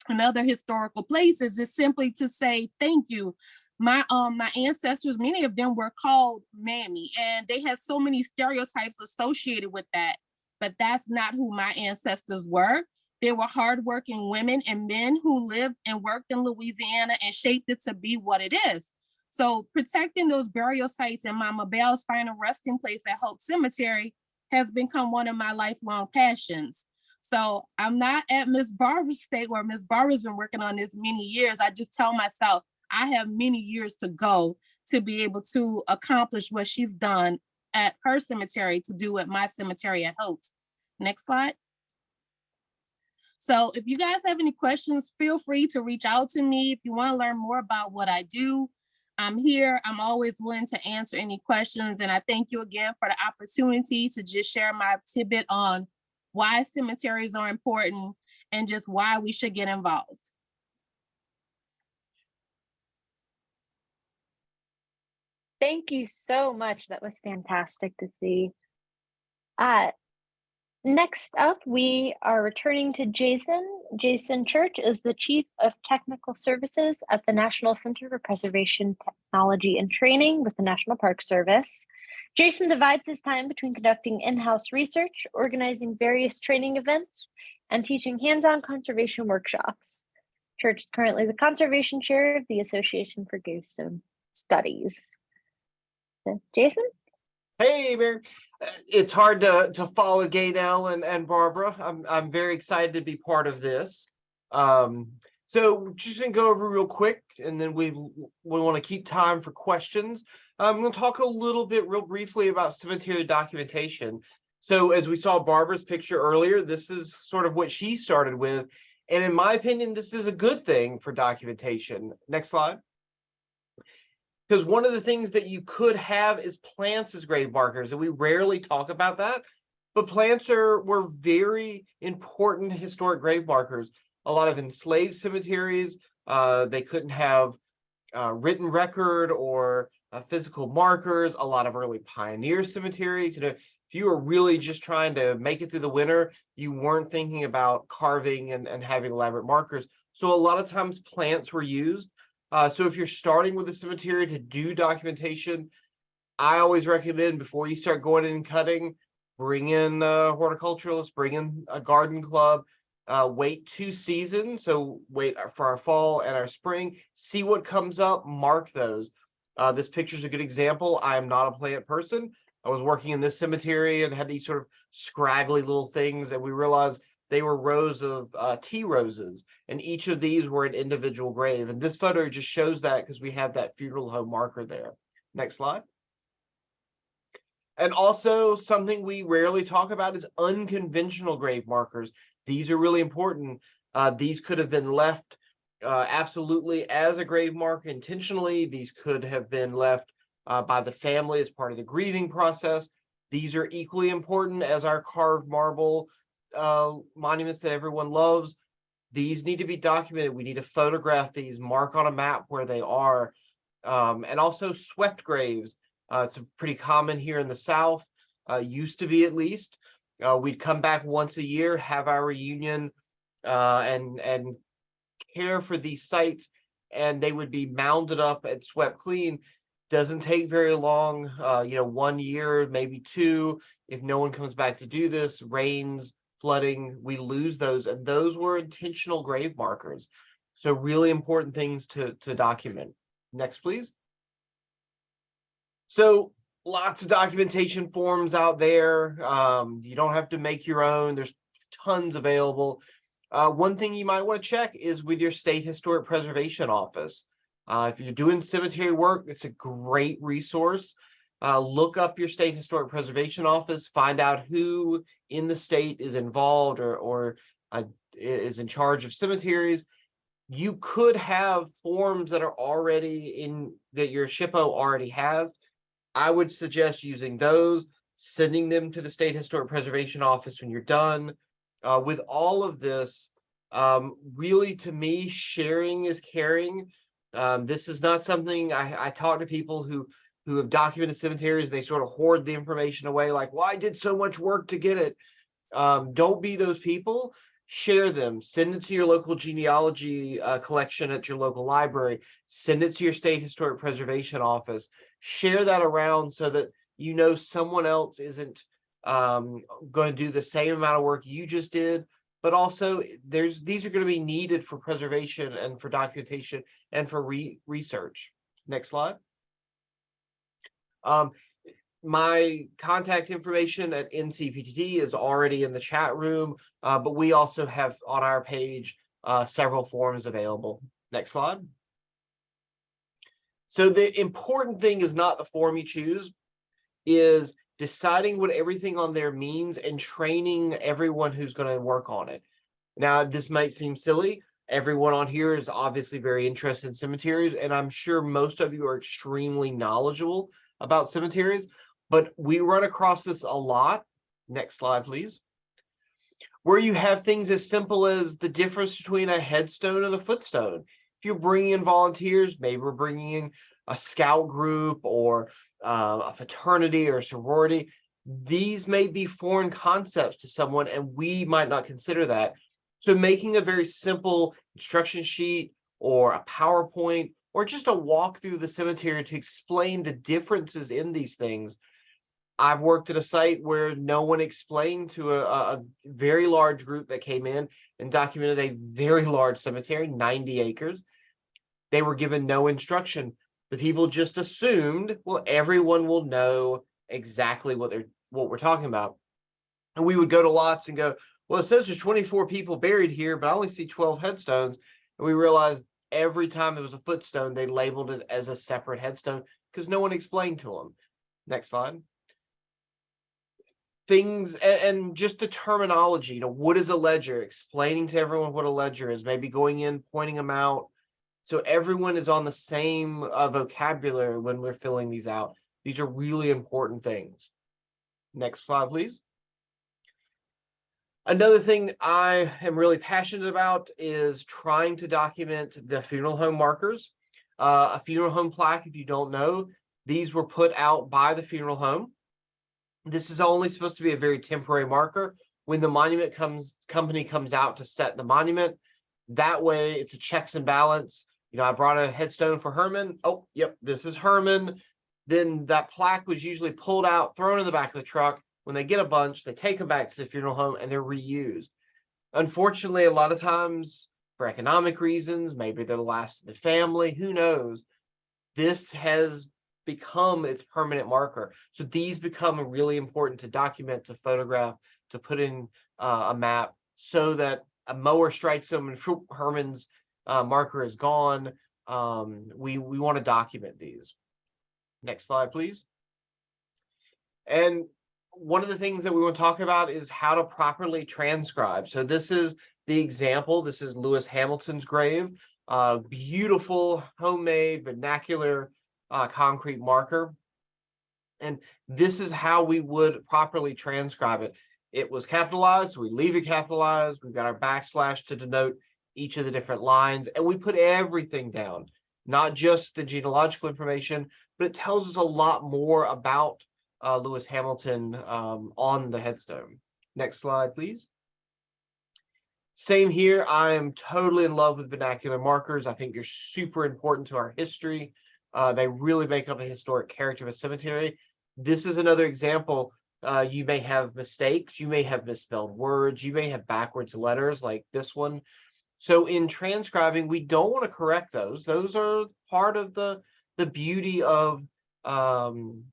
and other historical places is simply to say thank you. My um my ancestors, many of them were called mammy, and they had so many stereotypes associated with that. But that's not who my ancestors were. They were hardworking women and men who lived and worked in Louisiana and shaped it to be what it is. So protecting those burial sites and Mama Bell's final resting place at Holt Cemetery has become one of my lifelong passions. So I'm not at Miss Barbara's state where Miss Barbara's been working on this many years. I just tell myself I have many years to go to be able to accomplish what she's done at her cemetery to do at my cemetery at Holt. Next slide. So if you guys have any questions, feel free to reach out to me. If you want to learn more about what I do, I'm here. I'm always willing to answer any questions. And I thank you again for the opportunity to just share my tidbit on why cemeteries are important and just why we should get involved. Thank you so much. That was fantastic to see. Uh, next up, we are returning to Jason. Jason Church is the Chief of Technical Services at the National Center for Preservation Technology and Training with the National Park Service. Jason divides his time between conducting in-house research, organizing various training events, and teaching hands-on conservation workshops. Church is currently the conservation chair of the Association for Gravestone Studies. So, Jason? Hey, Mary. Uh, It's hard to to follow Gaynell and and Barbara. I'm I'm very excited to be part of this. Um, so just gonna go over real quick, and then we we want to keep time for questions. Um, I'm gonna talk a little bit real briefly about cemetery documentation. So as we saw Barbara's picture earlier, this is sort of what she started with. And in my opinion, this is a good thing for documentation. Next slide. Because one of the things that you could have is plants as grave markers, and we rarely talk about that. But plants are were very important historic grave markers. A lot of enslaved cemeteries, uh, they couldn't have uh, written record or uh, physical markers. A lot of early pioneer cemeteries, you know, if you were really just trying to make it through the winter, you weren't thinking about carving and, and having elaborate markers. So a lot of times plants were used. Uh, so if you're starting with a cemetery to do documentation, I always recommend before you start going in and cutting, bring in a horticulturalist, bring in a garden club, uh, wait two seasons. So wait for our fall and our spring, see what comes up, mark those. Uh, this picture is a good example. I am not a plant person. I was working in this cemetery and had these sort of scraggly little things and we realized they were rows of uh, tea roses and each of these were an individual grave. And this photo just shows that because we have that funeral home marker there. Next slide. And also something we rarely talk about is unconventional grave markers. These are really important. Uh, these could have been left uh, absolutely as a grave marker intentionally. These could have been left uh, by the family as part of the grieving process. These are equally important as our carved marble uh, monuments that everyone loves. These need to be documented. We need to photograph these, mark on a map where they are. Um, and also swept graves. Uh, it's pretty common here in the South, uh, used to be at least. Uh, we'd come back once a year, have our reunion, uh, and and care for these sites, and they would be mounded up and swept clean. Doesn't take very long, uh, you know, one year, maybe two. If no one comes back to do this, rains, flooding, we lose those, and those were intentional grave markers. So really important things to to document. Next, please. So lots of documentation forms out there. Um, you don't have to make your own. There's tons available. Uh, one thing you might want to check is with your state historic preservation office. Uh, if you're doing cemetery work, it's a great resource. Uh, look up your state historic preservation office, find out who in the state is involved or, or uh, is in charge of cemeteries. You could have forms that are already in that your SHPO already has. I would suggest using those, sending them to the State Historic Preservation Office when you're done. Uh, with all of this, um, really to me, sharing is caring. Um, this is not something I, I talk to people who who have documented cemeteries. They sort of hoard the information away, like, "Well, I did so much work to get it." Um, don't be those people. Share them. Send it to your local genealogy uh, collection at your local library. Send it to your state historic preservation office. Share that around so that you know someone else isn't um, going to do the same amount of work you just did, but also there's these are going to be needed for preservation and for documentation and for re research. Next slide. Um, my contact information at NCPTT is already in the chat room, uh, but we also have on our page uh, several forms available. Next slide. So the important thing is not the form you choose, is deciding what everything on there means and training everyone who's going to work on it. Now, this might seem silly. Everyone on here is obviously very interested in cemeteries, and I'm sure most of you are extremely knowledgeable about cemeteries, but we run across this a lot. Next slide, please. Where you have things as simple as the difference between a headstone and a footstone. If you're bringing in volunteers, maybe we're bringing in a scout group or uh, a fraternity or sorority. These may be foreign concepts to someone, and we might not consider that. So making a very simple instruction sheet or a PowerPoint or just a walk through the cemetery to explain the differences in these things. I've worked at a site where no one explained to a, a very large group that came in and documented a very large cemetery, 90 acres. They were given no instruction the people just assumed, well, everyone will know exactly what they're what we're talking about. And we would go to lots and go, well, it says there's 24 people buried here, but I only see 12 headstones. And we realized every time there was a footstone, they labeled it as a separate headstone because no one explained to them. Next slide. Things and, and just the terminology, you know, what is a ledger? Explaining to everyone what a ledger is, maybe going in, pointing them out, so everyone is on the same uh, vocabulary when we're filling these out. These are really important things. Next slide, please. Another thing I am really passionate about is trying to document the funeral home markers. Uh, a funeral home plaque, if you don't know, these were put out by the funeral home. This is only supposed to be a very temporary marker. When the monument comes company comes out to set the monument, that way it's a checks and balance you know, I brought a headstone for Herman. Oh, yep, this is Herman. Then that plaque was usually pulled out, thrown in the back of the truck. When they get a bunch, they take them back to the funeral home and they're reused. Unfortunately, a lot of times for economic reasons, maybe they're the last of the family, who knows? This has become its permanent marker. So these become really important to document, to photograph, to put in uh, a map so that a mower strikes them and [LAUGHS] Herman's uh, marker is gone. Um, we, we want to document these. Next slide, please. And one of the things that we want to talk about is how to properly transcribe. So this is the example. This is Lewis Hamilton's grave. Uh, beautiful homemade vernacular uh, concrete marker. And this is how we would properly transcribe it. It was capitalized, we leave it capitalized. We've got our backslash to denote each of the different lines, and we put everything down, not just the genealogical information, but it tells us a lot more about uh, Lewis Hamilton um, on the headstone. Next slide, please. Same here. I am totally in love with vernacular markers. I think they're super important to our history. Uh, they really make up a historic character of a cemetery. This is another example. Uh, you may have mistakes. You may have misspelled words. You may have backwards letters like this one. So in transcribing, we don't want to correct those. Those are part of the the beauty of um,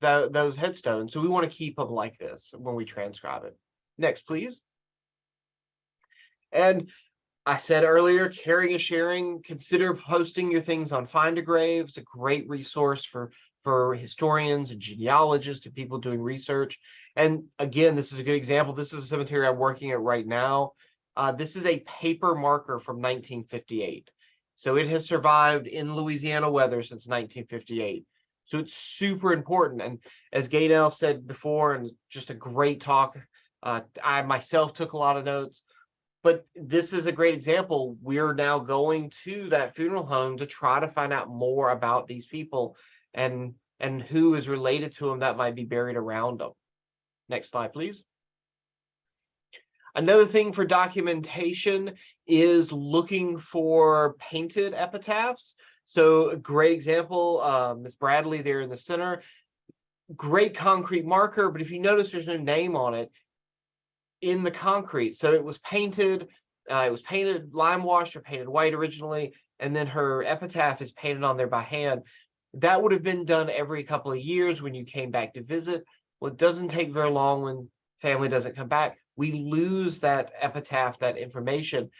tho- those headstones. So we want to keep them like this when we transcribe it. Next, please. And I said earlier, caring and sharing, consider posting your things on Find a Grave. It's a great resource for, for historians and genealogists and people doing research. And again, this is a good example. This is a cemetery I'm working at right now. Uh, this is a paper marker from 1958. So it has survived in Louisiana weather since 1958. So it's super important. And as Gaynell said before, and just a great talk, uh, I myself took a lot of notes but this is a great example. We're now going to that funeral home to try to find out more about these people and and who is related to them that might be buried around them. Next slide, please. Another thing for documentation is looking for painted epitaphs. So a great example, uh, Miss Bradley there in the center, great concrete marker, but if you notice there's no name on it, in the concrete. So it was painted, uh, it was painted lime wash or painted white originally, and then her epitaph is painted on there by hand. That would have been done every couple of years when you came back to visit. Well, it doesn't take very long when family doesn't come back. We lose that epitaph, that information.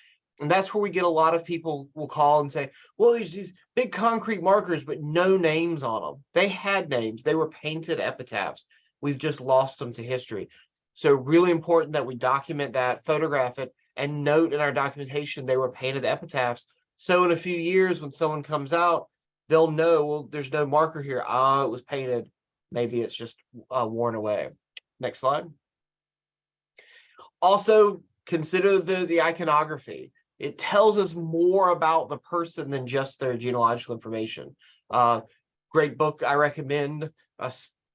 And that's where we get a lot of people will call and say, well, there's these big concrete markers, but no names on them. They had names, they were painted epitaphs. We've just lost them to history. So really important that we document that, photograph it, and note in our documentation they were painted epitaphs. So in a few years, when someone comes out, they'll know, well, there's no marker here. Ah, it was painted. Maybe it's just uh, worn away. Next slide. Also, consider the, the iconography. It tells us more about the person than just their genealogical information. Uh, great book I recommend, uh,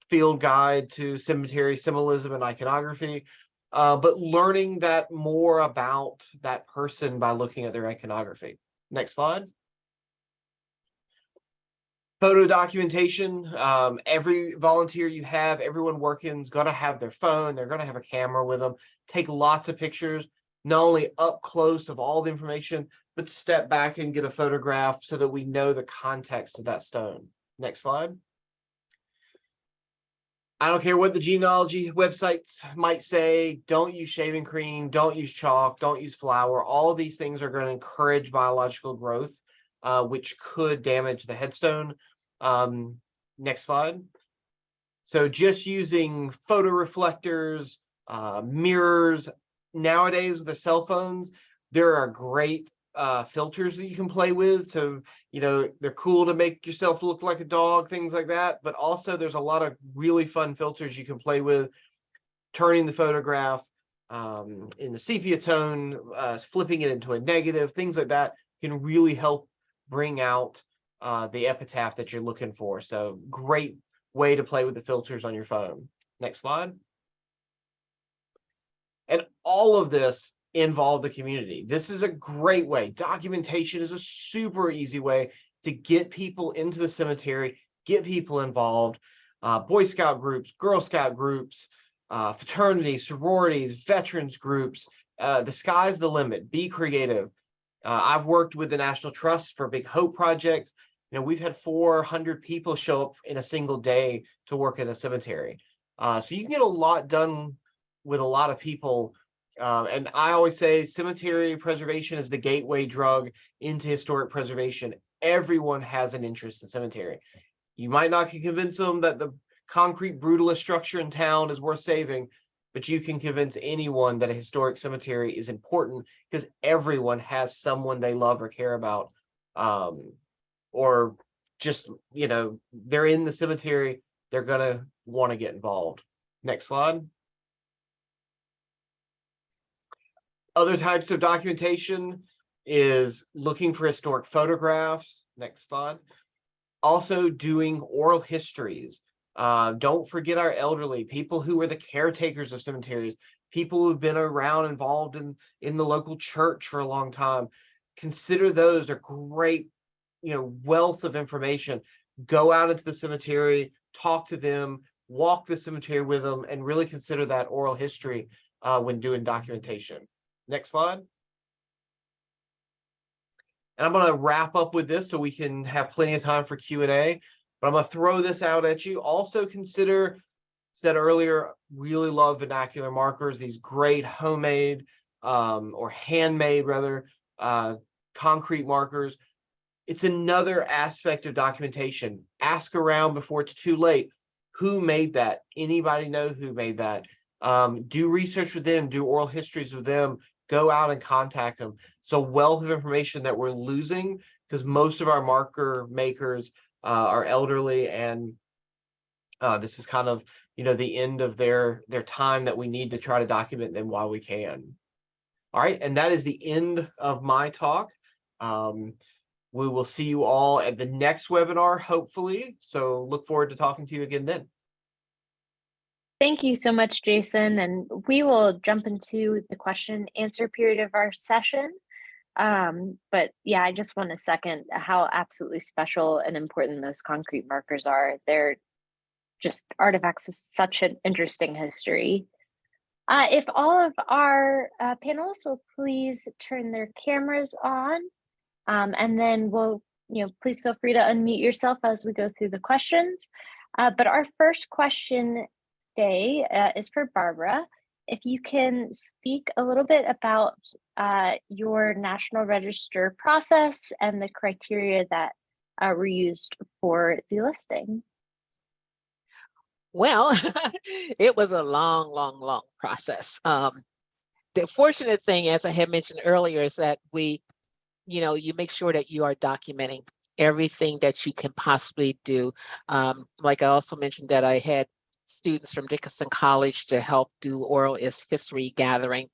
field guide to cemetery symbolism and iconography, uh, but learning that more about that person by looking at their iconography. Next slide. Photo documentation. Um, every volunteer you have, everyone working is to have their phone. They're going to have a camera with them. Take lots of pictures, not only up close of all the information, but step back and get a photograph so that we know the context of that stone. Next slide. I don't care what the genealogy websites might say, don't use shaving cream, don't use chalk, don't use flour. All of these things are going to encourage biological growth, uh, which could damage the headstone. Um, next slide. So just using photo reflectors, uh, mirrors, nowadays with the cell phones, there are great uh, filters that you can play with. So, you know, they're cool to make yourself look like a dog, things like that. But also there's a lot of really fun filters you can play with, turning the photograph um, in the sepia tone, uh, flipping it into a negative, things like that can really help bring out uh, the epitaph that you're looking for. So great way to play with the filters on your phone. Next slide. And all of this involve the community. This is a great way. Documentation is a super easy way to get people into the cemetery, get people involved. Uh, Boy Scout groups, Girl Scout groups, uh, fraternities, sororities, veterans groups. Uh, the sky's the limit. Be creative. Uh, I've worked with the National Trust for Big Hope projects. You know, we've had 400 people show up in a single day to work in a cemetery. Uh, so you can get a lot done with a lot of people um, and I always say cemetery preservation is the gateway drug into historic preservation. Everyone has an interest in cemetery. You might not convince them that the concrete brutalist structure in town is worth saving, but you can convince anyone that a historic cemetery is important because everyone has someone they love or care about. Um, or just, you know, they're in the cemetery, they're gonna want to get involved. Next slide. Other types of documentation is looking for historic photographs. Next slide. Also doing oral histories. Uh, don't forget our elderly, people who are the caretakers of cemeteries, people who've been around involved in, in the local church for a long time. Consider those, they're great, you know, wealth of information. Go out into the cemetery, talk to them, walk the cemetery with them, and really consider that oral history uh, when doing documentation. Next slide. And I'm going to wrap up with this so we can have plenty of time for Q&A. But I'm going to throw this out at you. Also consider, said earlier, really love vernacular markers, these great homemade um, or handmade rather, uh, concrete markers. It's another aspect of documentation. Ask around before it's too late. Who made that? Anybody know who made that? Um, do research with them, do oral histories with them, go out and contact them. So wealth of information that we're losing because most of our marker makers uh, are elderly and uh, this is kind of, you know, the end of their their time that we need to try to document them while we can. All right, and that is the end of my talk. Um, we will see you all at the next webinar, hopefully. So look forward to talking to you again then. Thank you so much, Jason. And we will jump into the question answer period of our session. Um, but yeah, I just want to second how absolutely special and important those concrete markers are. They're just artifacts of such an interesting history. Uh, if all of our uh, panelists will please turn their cameras on, um, and then we'll, you know, please feel free to unmute yourself as we go through the questions. Uh, but our first question today uh, is for Barbara. If you can speak a little bit about uh, your National Register process and the criteria that uh, were used for the listing. Well, [LAUGHS] it was a long, long, long process. Um, the fortunate thing, as I had mentioned earlier, is that we, you know, you make sure that you are documenting everything that you can possibly do. Um, like I also mentioned that I had students from Dickinson College to help do oral history gathering.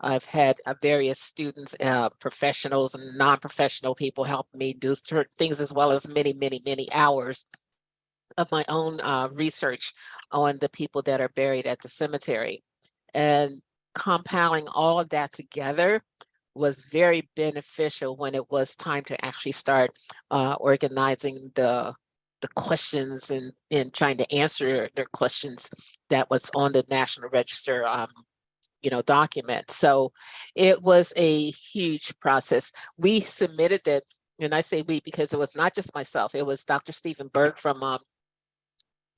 I've had uh, various students, uh, professionals and non-professional people help me do things as well as many, many, many hours of my own uh, research on the people that are buried at the cemetery. And compiling all of that together was very beneficial when it was time to actually start uh, organizing the the questions and, and trying to answer their questions that was on the National Register um, you know, document. So it was a huge process. We submitted that, and I say we because it was not just myself, it was Dr. Steven Burg from um,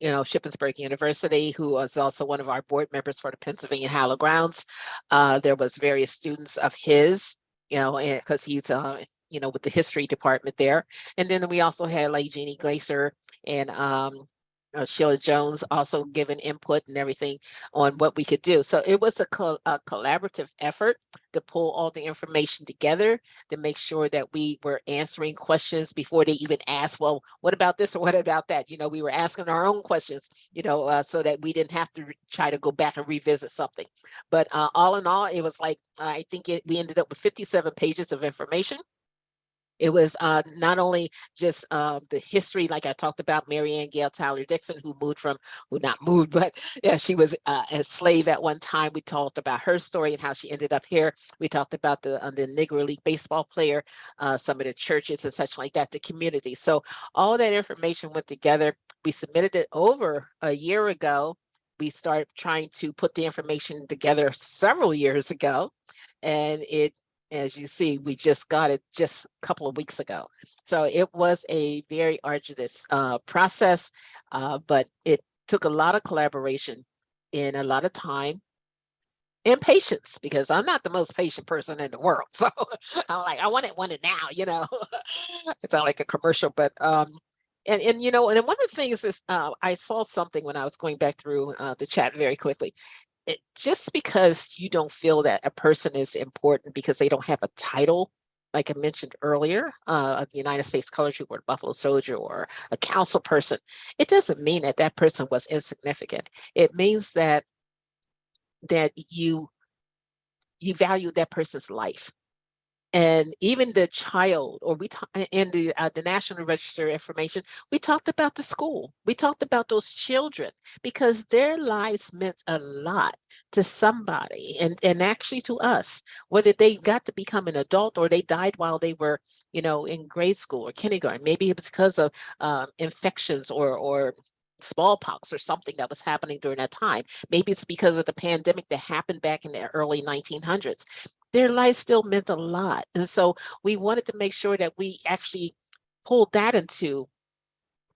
you know, Shippensburg University, who was also one of our board members for the Pennsylvania Hallowed Grounds. Uh, there was various students of his, you know, because he's uh, you know, with the history department there. And then we also had like Jeannie Glaser and um, uh, Sheila Jones also giving input and everything on what we could do. So it was a, co a, collaborative effort to pull all the information together to make sure that we were answering questions before they even asked, well, what about this or what about that? You know, we were asking our own questions, you know, uh, so that we didn't have to try to go back and revisit something. But uh, all in all, it was like, I think it, we ended up with 57 pages of information. It was uh, not only just uh, the history, like I talked about, Mary Ann Gail Tyler Dixon, who moved from, who not moved, [LAUGHS] but yeah, she was uh, a slave at one time. We talked about her story and how she ended up here. We talked about the, uh, the Negro League baseball player, uh, some of the churches and such like that, the community. So all that information went together. We submitted it over a year ago. We started trying to put the information together several years ago and it as you see, we just got it just a couple of weeks ago. So it was a very arduous uh, process, uh, but it took a lot of collaboration and a lot of time and patience because I'm not the most patient person in the world. [LAUGHS] So I'm like, I want it, want it now, you know, [LAUGHS] it's not like a commercial, but um, and, and you know, and one of the things is uh, I saw something when I was going back through uh, the chat very quickly it, just because you don't feel that a person is important because they don't have a title, like I mentioned earlier, uh, the United States Color Troop or Buffalo Soldier or a council person, it doesn't mean that that person was insignificant. It means that that you you value that person's life. And even the child, or we talk in the uh, the National Register information, we talked about the school. We talked about those children because their lives meant a lot to somebody and and actually to us, whether they got to become an adult or they died while they were, you know, in grade school or kindergarten. Maybe it was because of um, infections or or smallpox or something that was happening during that time. Maybe it's because of the pandemic that happened back in the early 1900s. Their life still meant a lot. And so we wanted to make sure that we actually pulled that into,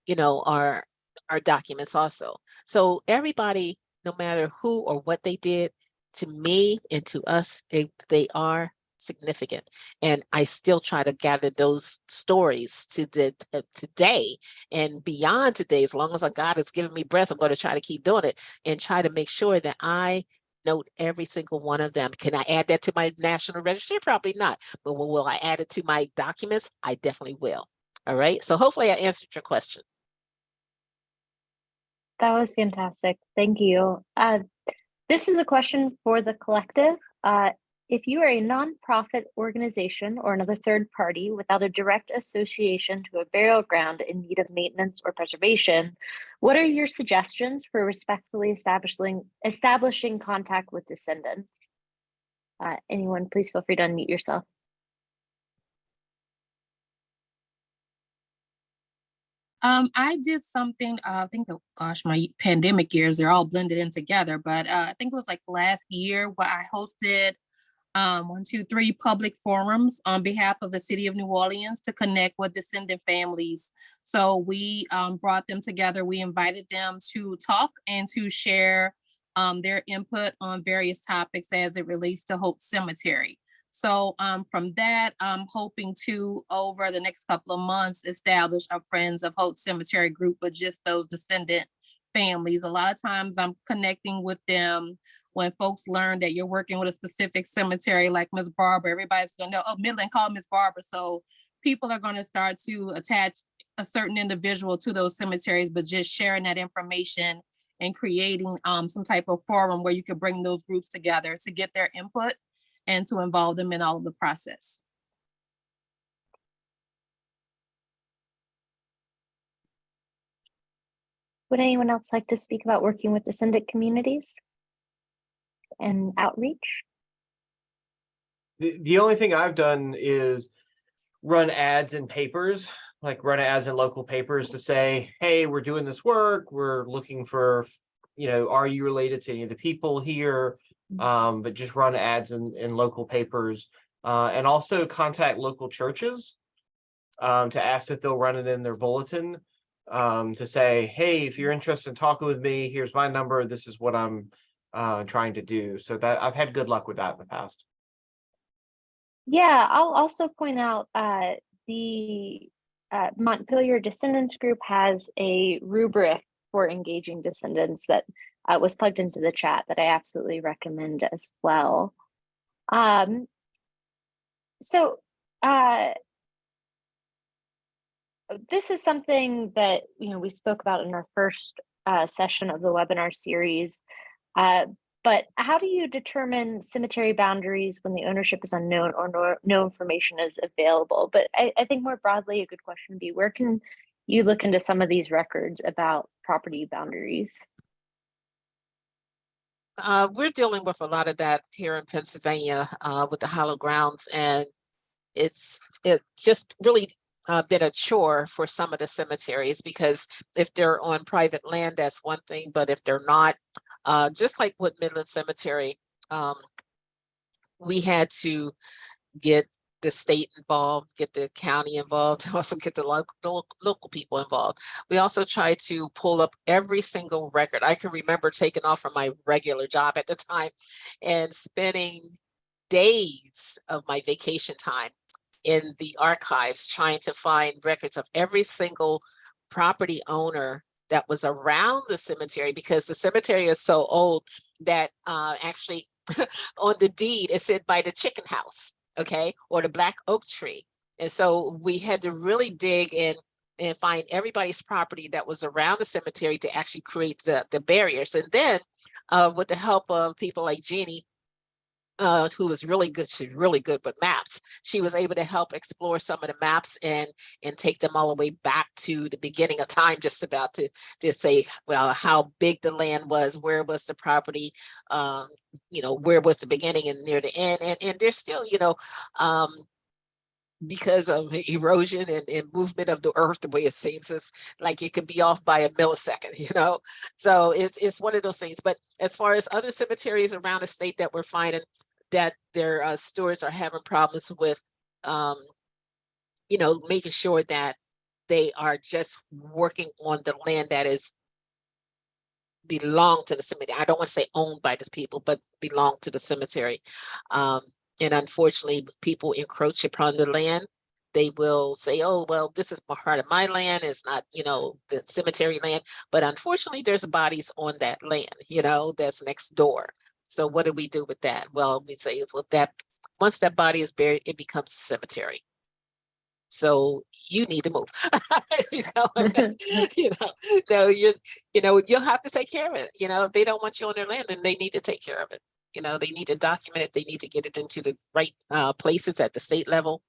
you know, our, our documents also. So everybody, no matter who or what they did, to me and to us, they, they are significant. And I still try to gather those stories to the uh, today and beyond today. As long as God has given me breath, I'm going to try to keep doing it and try to make sure that I note every single one of them. Can I add that to my national register? Probably not. But will, will I add it to my documents? I definitely will. All right. So hopefully I answered your question. That was fantastic. Thank you. Uh, this is a question for the collective. Uh, if you are a nonprofit organization or another third party without a direct association to a burial ground in need of maintenance or preservation, what are your suggestions for respectfully establishing establishing contact with descendants? Uh, anyone, please feel free to unmute yourself. Um, I did something, uh, I think, the gosh, my pandemic years, they're all blended in together, but uh, I think it was like last year where I hosted um, one, two, three public forums on behalf of the city of New Orleans to connect with descendant families. So we um, brought them together. We invited them to talk and to share um, their input on various topics as it relates to Holt Cemetery. So um, from that, I'm hoping to, over the next couple of months, establish a Friends of Holt Cemetery group with just those descendant families. A lot of times I'm connecting with them when folks learn that you're working with a specific cemetery like Miss Barbara, everybody's gonna know, oh, Midland called Miss Barbara. So people are gonna start to attach a certain individual to those cemeteries, but just sharing that information and creating um, some type of forum where you could bring those groups together to get their input and to involve them in all of the process. Would anyone else like to speak about working with descendant communities and outreach? The, the only thing I've done is run ads in papers, like run ads in local papers to say, hey, we're doing this work. We're looking for, you know, are you related to any of the people here? Um, but just run ads in, in local papers uh, and also contact local churches um, to ask if they'll run it in their bulletin um, to say, hey, if you're interested in talking with me, here's my number. This is what I'm uh, trying to do. So that I've had good luck with that in the past. Yeah, I'll also point out uh, the uh, Montpelier Descendants Group has a rubric for engaging descendants that uh, was plugged into the chat that I absolutely recommend as well. Um, so uh, this is something that you know we spoke about in our first uh, session of the webinar series. Uh, but how do you determine cemetery boundaries when the ownership is unknown or no, no information is available? But I, I think more broadly, a good question would be where can you look into some of these records about property boundaries? Uh, we're dealing with a lot of that here in Pennsylvania uh, with the Hallowed Grounds, and it's it just really uh, been a chore for some of the cemeteries because if they're on private land, that's one thing, but if they're not, uh, just like with Midland Cemetery, um, we had to get the state involved, get the county involved, [LAUGHS] also get the local, local people involved. We also tried to pull up every single record. I can remember taking off from my regular job at the time and spending days of my vacation time in the archives trying to find records of every single property owner that was around the cemetery because the cemetery is so old that uh, actually [LAUGHS] on the deed it said by the chicken house, okay, or the black oak tree. And so we had to really dig in and find everybody's property that was around the cemetery to actually create the, the barriers. And then uh, with the help of people like Jeannie, uh, who was really good, she's really good with maps. She was able to help explore some of the maps and and take them all the way back to the beginning of time, just about to to say, well, how big the land was, where was the property, um, you know, where was the beginning and near the end, and and there's still, you know, um, because of erosion and, and movement of the earth, the way it seems, it's like it could be off by a millisecond, [LAUGHS] you know? So it's, it's one of those things. But as far as other cemeteries around the state that we're finding that their uh, stewards are having problems with, um, you know, making sure that they are just working on the land that is belong to the cemetery. I don't want to say owned by the people, but belong to the cemetery. Um, and unfortunately, people encroach upon the land. They will say, oh, well, this is part of my land. It's not, you know, the cemetery land. But unfortunately, there's bodies on that land, you know, that's next door. So what do we do with that? Well, we say, well, that once that body is buried, it becomes a cemetery. So you need to move. [LAUGHS] you know, [LAUGHS] [LAUGHS] you know, no, you, you know, you'll have to take care of it. You know, if they don't want you on their land, then they need to take care of it. You know, they need to document it. They need to get it into the right uh, places at the state level,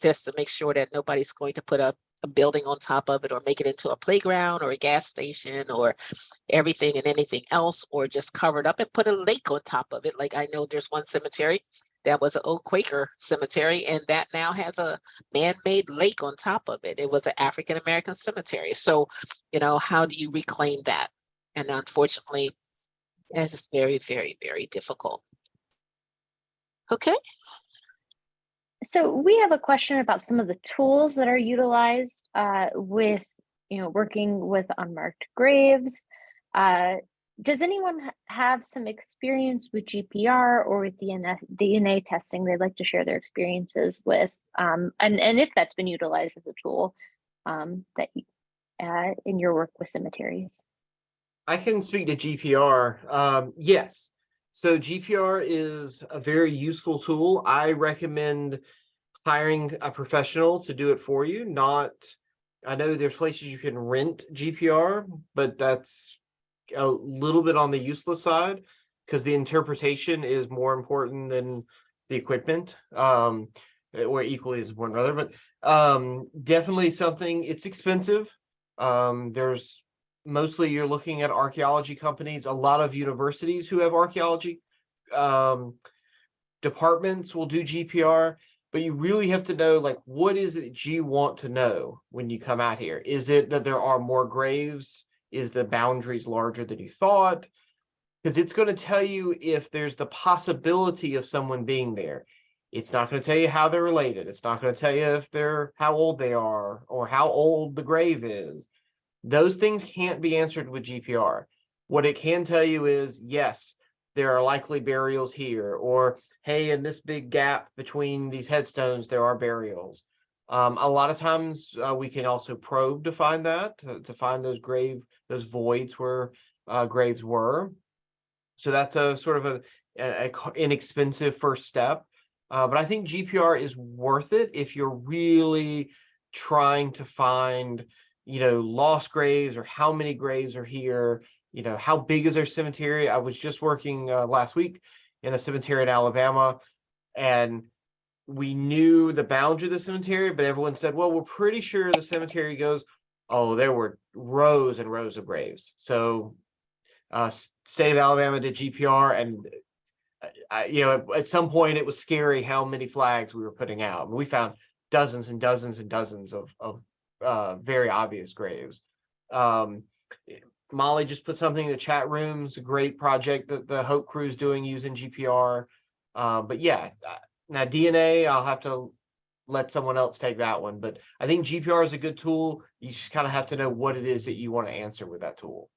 just to make sure that nobody's going to put a, a building on top of it or make it into a playground or a gas station or everything and anything else, or just cover it up and put a lake on top of it. Like I know there's one cemetery that was an old Quaker cemetery, and that now has a man-made lake on top of it. It was an African-American cemetery. So, you know, how do you reclaim that? And unfortunately, that is very, very, very difficult. Okay, So we have a question about some of the tools that are utilized uh, with, you know, working with unmarked graves. Uh, does anyone have some experience with GPR or with DNA, DNA testing? They'd like to share their experiences with, um, and and if that's been utilized as a tool um, that uh, in your work with cemeteries. I can speak to GPR. Um, yes. So GPR is a very useful tool. I recommend hiring a professional to do it for you, not, I know there's places you can rent GPR, but that's a little bit on the useless side because the interpretation is more important than the equipment. Um, or equally as important rather, but um, definitely something, it's expensive. Um, there's mostly you're looking at archaeology companies, a lot of universities who have archaeology um, departments will do GPR, but you really have to know like what is it that you want to know when you come out here? Is it that there are more graves? Is the boundaries larger than you thought? Because it's going to tell you if there's the possibility of someone being there. It's not going to tell you how they're related. It's not going to tell you if they're how old they are or how old the grave is. Those things can't be answered with GPR. What it can tell you is, yes, there are likely burials here, or hey, in this big gap between these headstones, there are burials. Um, a lot of times uh, we can also probe to find that, to, to find those grave, those voids where uh, graves were. So that's a sort of a, a, a inexpensive first step. Uh, but I think GPR is worth it if you're really trying to find you know, lost graves or how many graves are here, you know, how big is their cemetery? I was just working uh, last week in a cemetery in Alabama and we knew the boundary of the cemetery, but everyone said, well, we're pretty sure the cemetery goes, oh, there were rows and rows of graves. So uh, state of Alabama did GPR and uh, you know, at, at some point it was scary how many flags we were putting out. We found dozens and dozens and dozens of, of uh, very obvious graves. Um, Molly just put something in the chat rooms, great project that the Hope Crew is doing using GPR. Uh, but yeah, uh, now DNA, I'll have to let someone else take that one. But I think GPR is a good tool. You just kind of have to know what it is that you want to answer with that tool.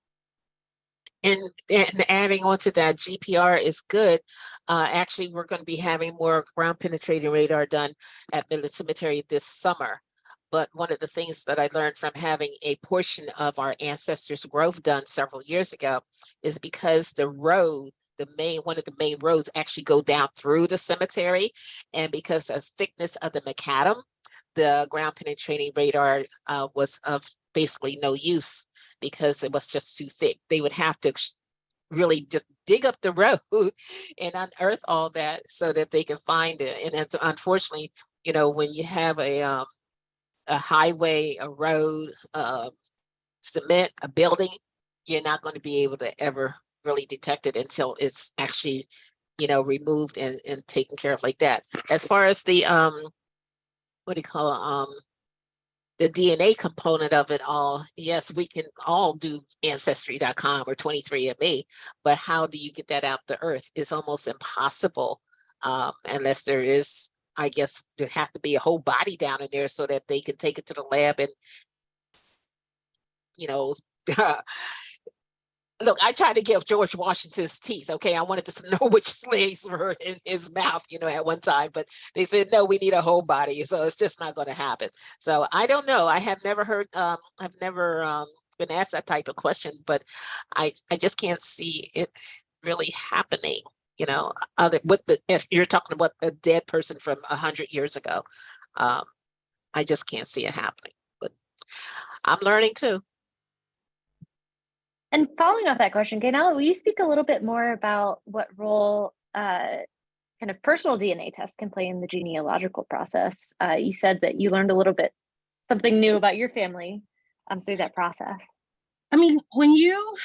and, and adding on to that, GPR is good. Uh, actually, we're going to be having more ground penetrating radar done at Midland Cemetery this summer. But one of the things that I learned from having a portion of our ancestors' grove done several years ago is because the road the main, one of the main roads actually go down through the cemetery. And because of thickness of the macadam, the ground penetrating radar uh, was of basically no use because it was just too thick. They would have to really just dig up the [LAUGHS] road and unearth all that so that they can find it. And unfortunately, you know, when you have a um, a highway, a road, uh, cement, a building, you're not going to be able to ever really detect it until it's actually, you know, removed and, and taken care of like that. As far as the, um, what do you call, it, um, the DNA component of it all, yes, we can all do ancestry.com or 23andMe, but how do you get that out the earth? It's almost impossible um, unless there is, I guess, there have to be a whole body down in there so that they can take it to the lab and, you know, [LAUGHS] look, I tried to get George Washington's teeth. Okay, I wanted to [LAUGHS] know which slaves were in his mouth, you know, at one time, but they said no, we need a whole body, so it's just not going to happen. So I don't know. I have never heard. Um, I've never um, been asked that type of question, but I I just can't see it really happening. You know, other with the if you're talking about a dead person from a hundred years ago, um, I just can't see it happening. But I'm learning too. And following off that question, Gaynell, will you speak a little bit more about what role uh, kind of personal DNA tests can play in the genealogical process? Uh, you said that you learned a little bit something new about your family um, through that process. I mean, when you,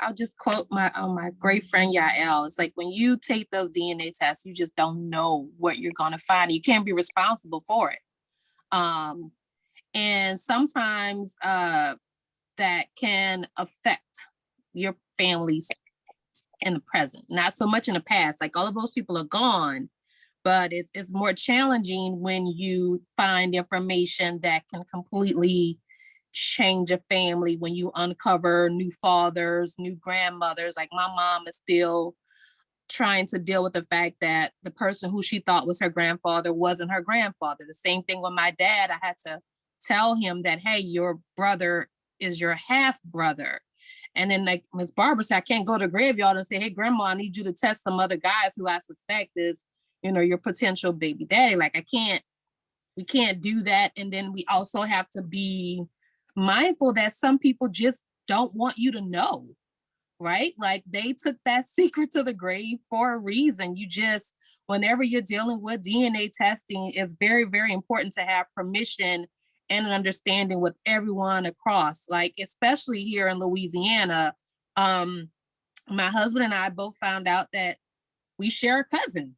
I'll just quote my uh, my great friend Yael. It's like when you take those DNA tests, you just don't know what you're gonna find. You can't be responsible for it. Um, and sometimes uh, that can affect your families in the present, not so much in the past. Like all of those people are gone, but it's it's more challenging when you find information that can completely change a family when you uncover new fathers, new grandmothers. Like my mom is still trying to deal with the fact that the person who she thought was her grandfather wasn't her grandfather. The same thing with my dad. I had to tell him that, hey, your brother is your half brother. And then like Miss Barbara said, I can't go to graveyard and say, hey, grandma, I need you to test some other guys who I suspect is, you know, your potential baby daddy. Like I can't, we can't do that. And then we also have to be mindful that some people just don't want you to know, right? Like they took that [LAUGHS] secret to the grave for a reason. You just, whenever you're dealing with DNA testing, it's very, very important to have permission and an understanding with everyone across, like especially here in Louisiana. Um, my husband and I both found out that we share a cousin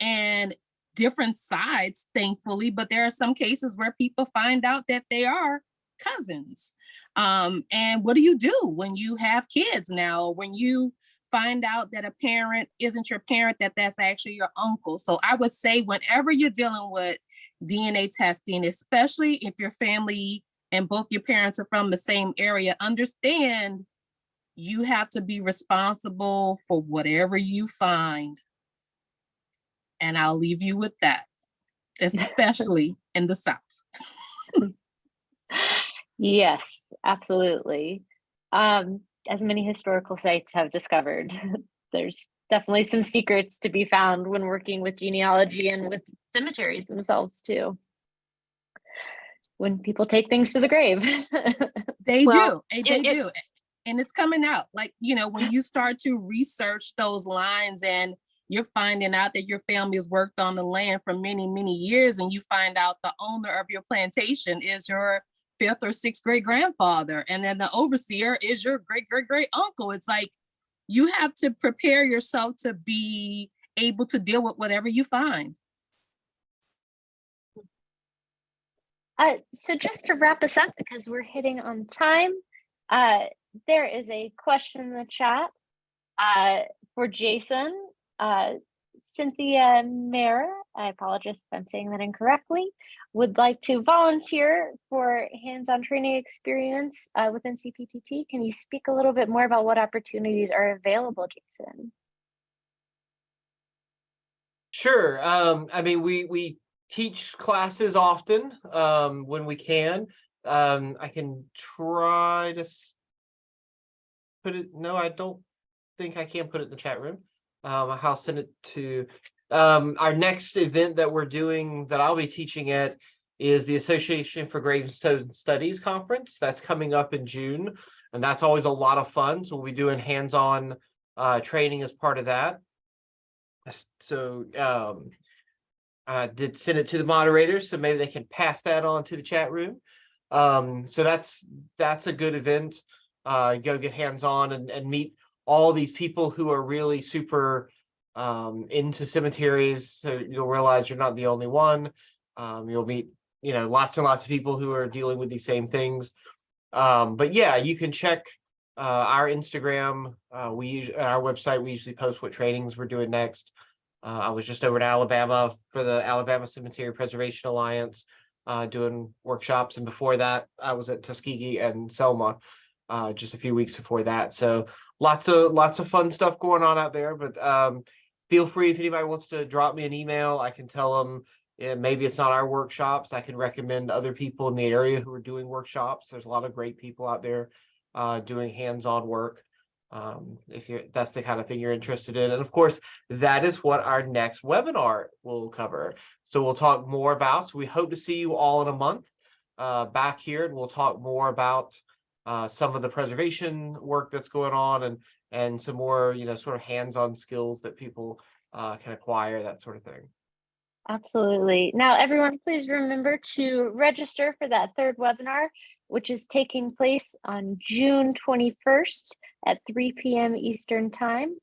and different sides, thankfully, but there are some cases where people find out that they are cousins. Um, and what do you do when you have kids now, when you find out that a parent isn't your parent, that that's actually your uncle. So I would say whenever you're dealing with DNA testing, especially if your family and both your parents are from the same area, understand you have to be responsible for whatever you find. And I'll leave you with that, [LAUGHS] especially in the South. [LAUGHS] Yes, absolutely. Um, as many historical sites have discovered, [LAUGHS] there's definitely some secrets to be found when working with genealogy and with cemeteries themselves too. When people take things to the grave. [LAUGHS] They Well, do, and they it- it- do. And it's coming out, like, you know, when you start to research those lines and you're finding out that your family has worked on the land for many, many years, and you find out the owner of your plantation is your fifth or sixth great grandfather, and then the overseer is your great great great uncle. It's like you have to prepare yourself to be able to deal with whatever you find. Uh, so just to wrap us up, because we're hitting on time, uh, there is a question in the chat uh, for Jason. Uh, Cynthia Mara, I apologize if I'm saying that incorrectly, would like to volunteer for hands-on training experience uh, with NCPTT. Can you speak a little bit more about what opportunities are available, Jason? Sure. Um, I mean, we, we teach classes often, um, when we can. Um, I can try to put it, no, I don't think I can put it in the chat room. Um, I'll send it to, um, our next event that we're doing that I'll be teaching at is the Association for Gravestone Studies Conference. That's coming up in June. And that's always a lot of fun. So we'll be doing hands-on uh, training as part of that. So um, I did send it to the moderators, so maybe they can pass that on to the chat room. Um, so that's that's a good event. Uh, go get hands-on and, and meet all these people who are really super um, into cemeteries. So you'll realize you're not the only one. Um, you'll meet, you know, lots and lots of people who are dealing with these same things. Um, but yeah, you can check uh, our Instagram. Uh, we use our website. We usually post what trainings we're doing next. Uh, I was just over in Alabama for the Alabama Cemetery Preservation Alliance, uh, doing workshops, and before that, I was at Tuskegee and Selma, uh, just a few weeks before that. So lots of lots of fun stuff going on out there. But um, feel free if anybody wants to drop me an email, I can tell them yeah, maybe it's not our workshops. I can recommend other people in the area who are doing workshops. There's a lot of great people out there uh, doing hands-on work. Um, if you're that's the kind of thing you're interested in. And of course, that is what our next webinar will cover. So we'll talk more about. So we hope to see you all in a month uh, back here, and we'll talk more about uh, some of the preservation work that's going on and and some more, you know, sort of hands-on skills that people uh, can acquire, that sort of thing. Absolutely. Now, everyone, please remember to register for that third webinar, which is taking place on June 21st at 3 p.m. Eastern Time.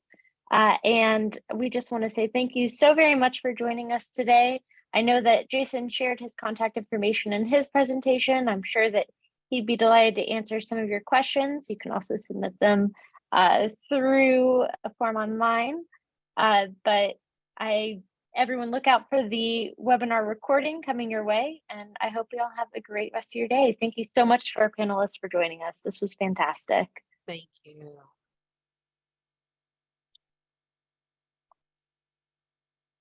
Uh, and we just want to say thank you so very much for joining us today. I know that Jason shared his contact information in his presentation. I'm sure that he'd be delighted to answer some of your questions. You can also submit them uh, through a form online. Uh, but I everyone look out for the webinar recording coming your way. And I hope you all have a great rest of your day. Thank you so much to our panelists for joining us. This was fantastic. Thank you.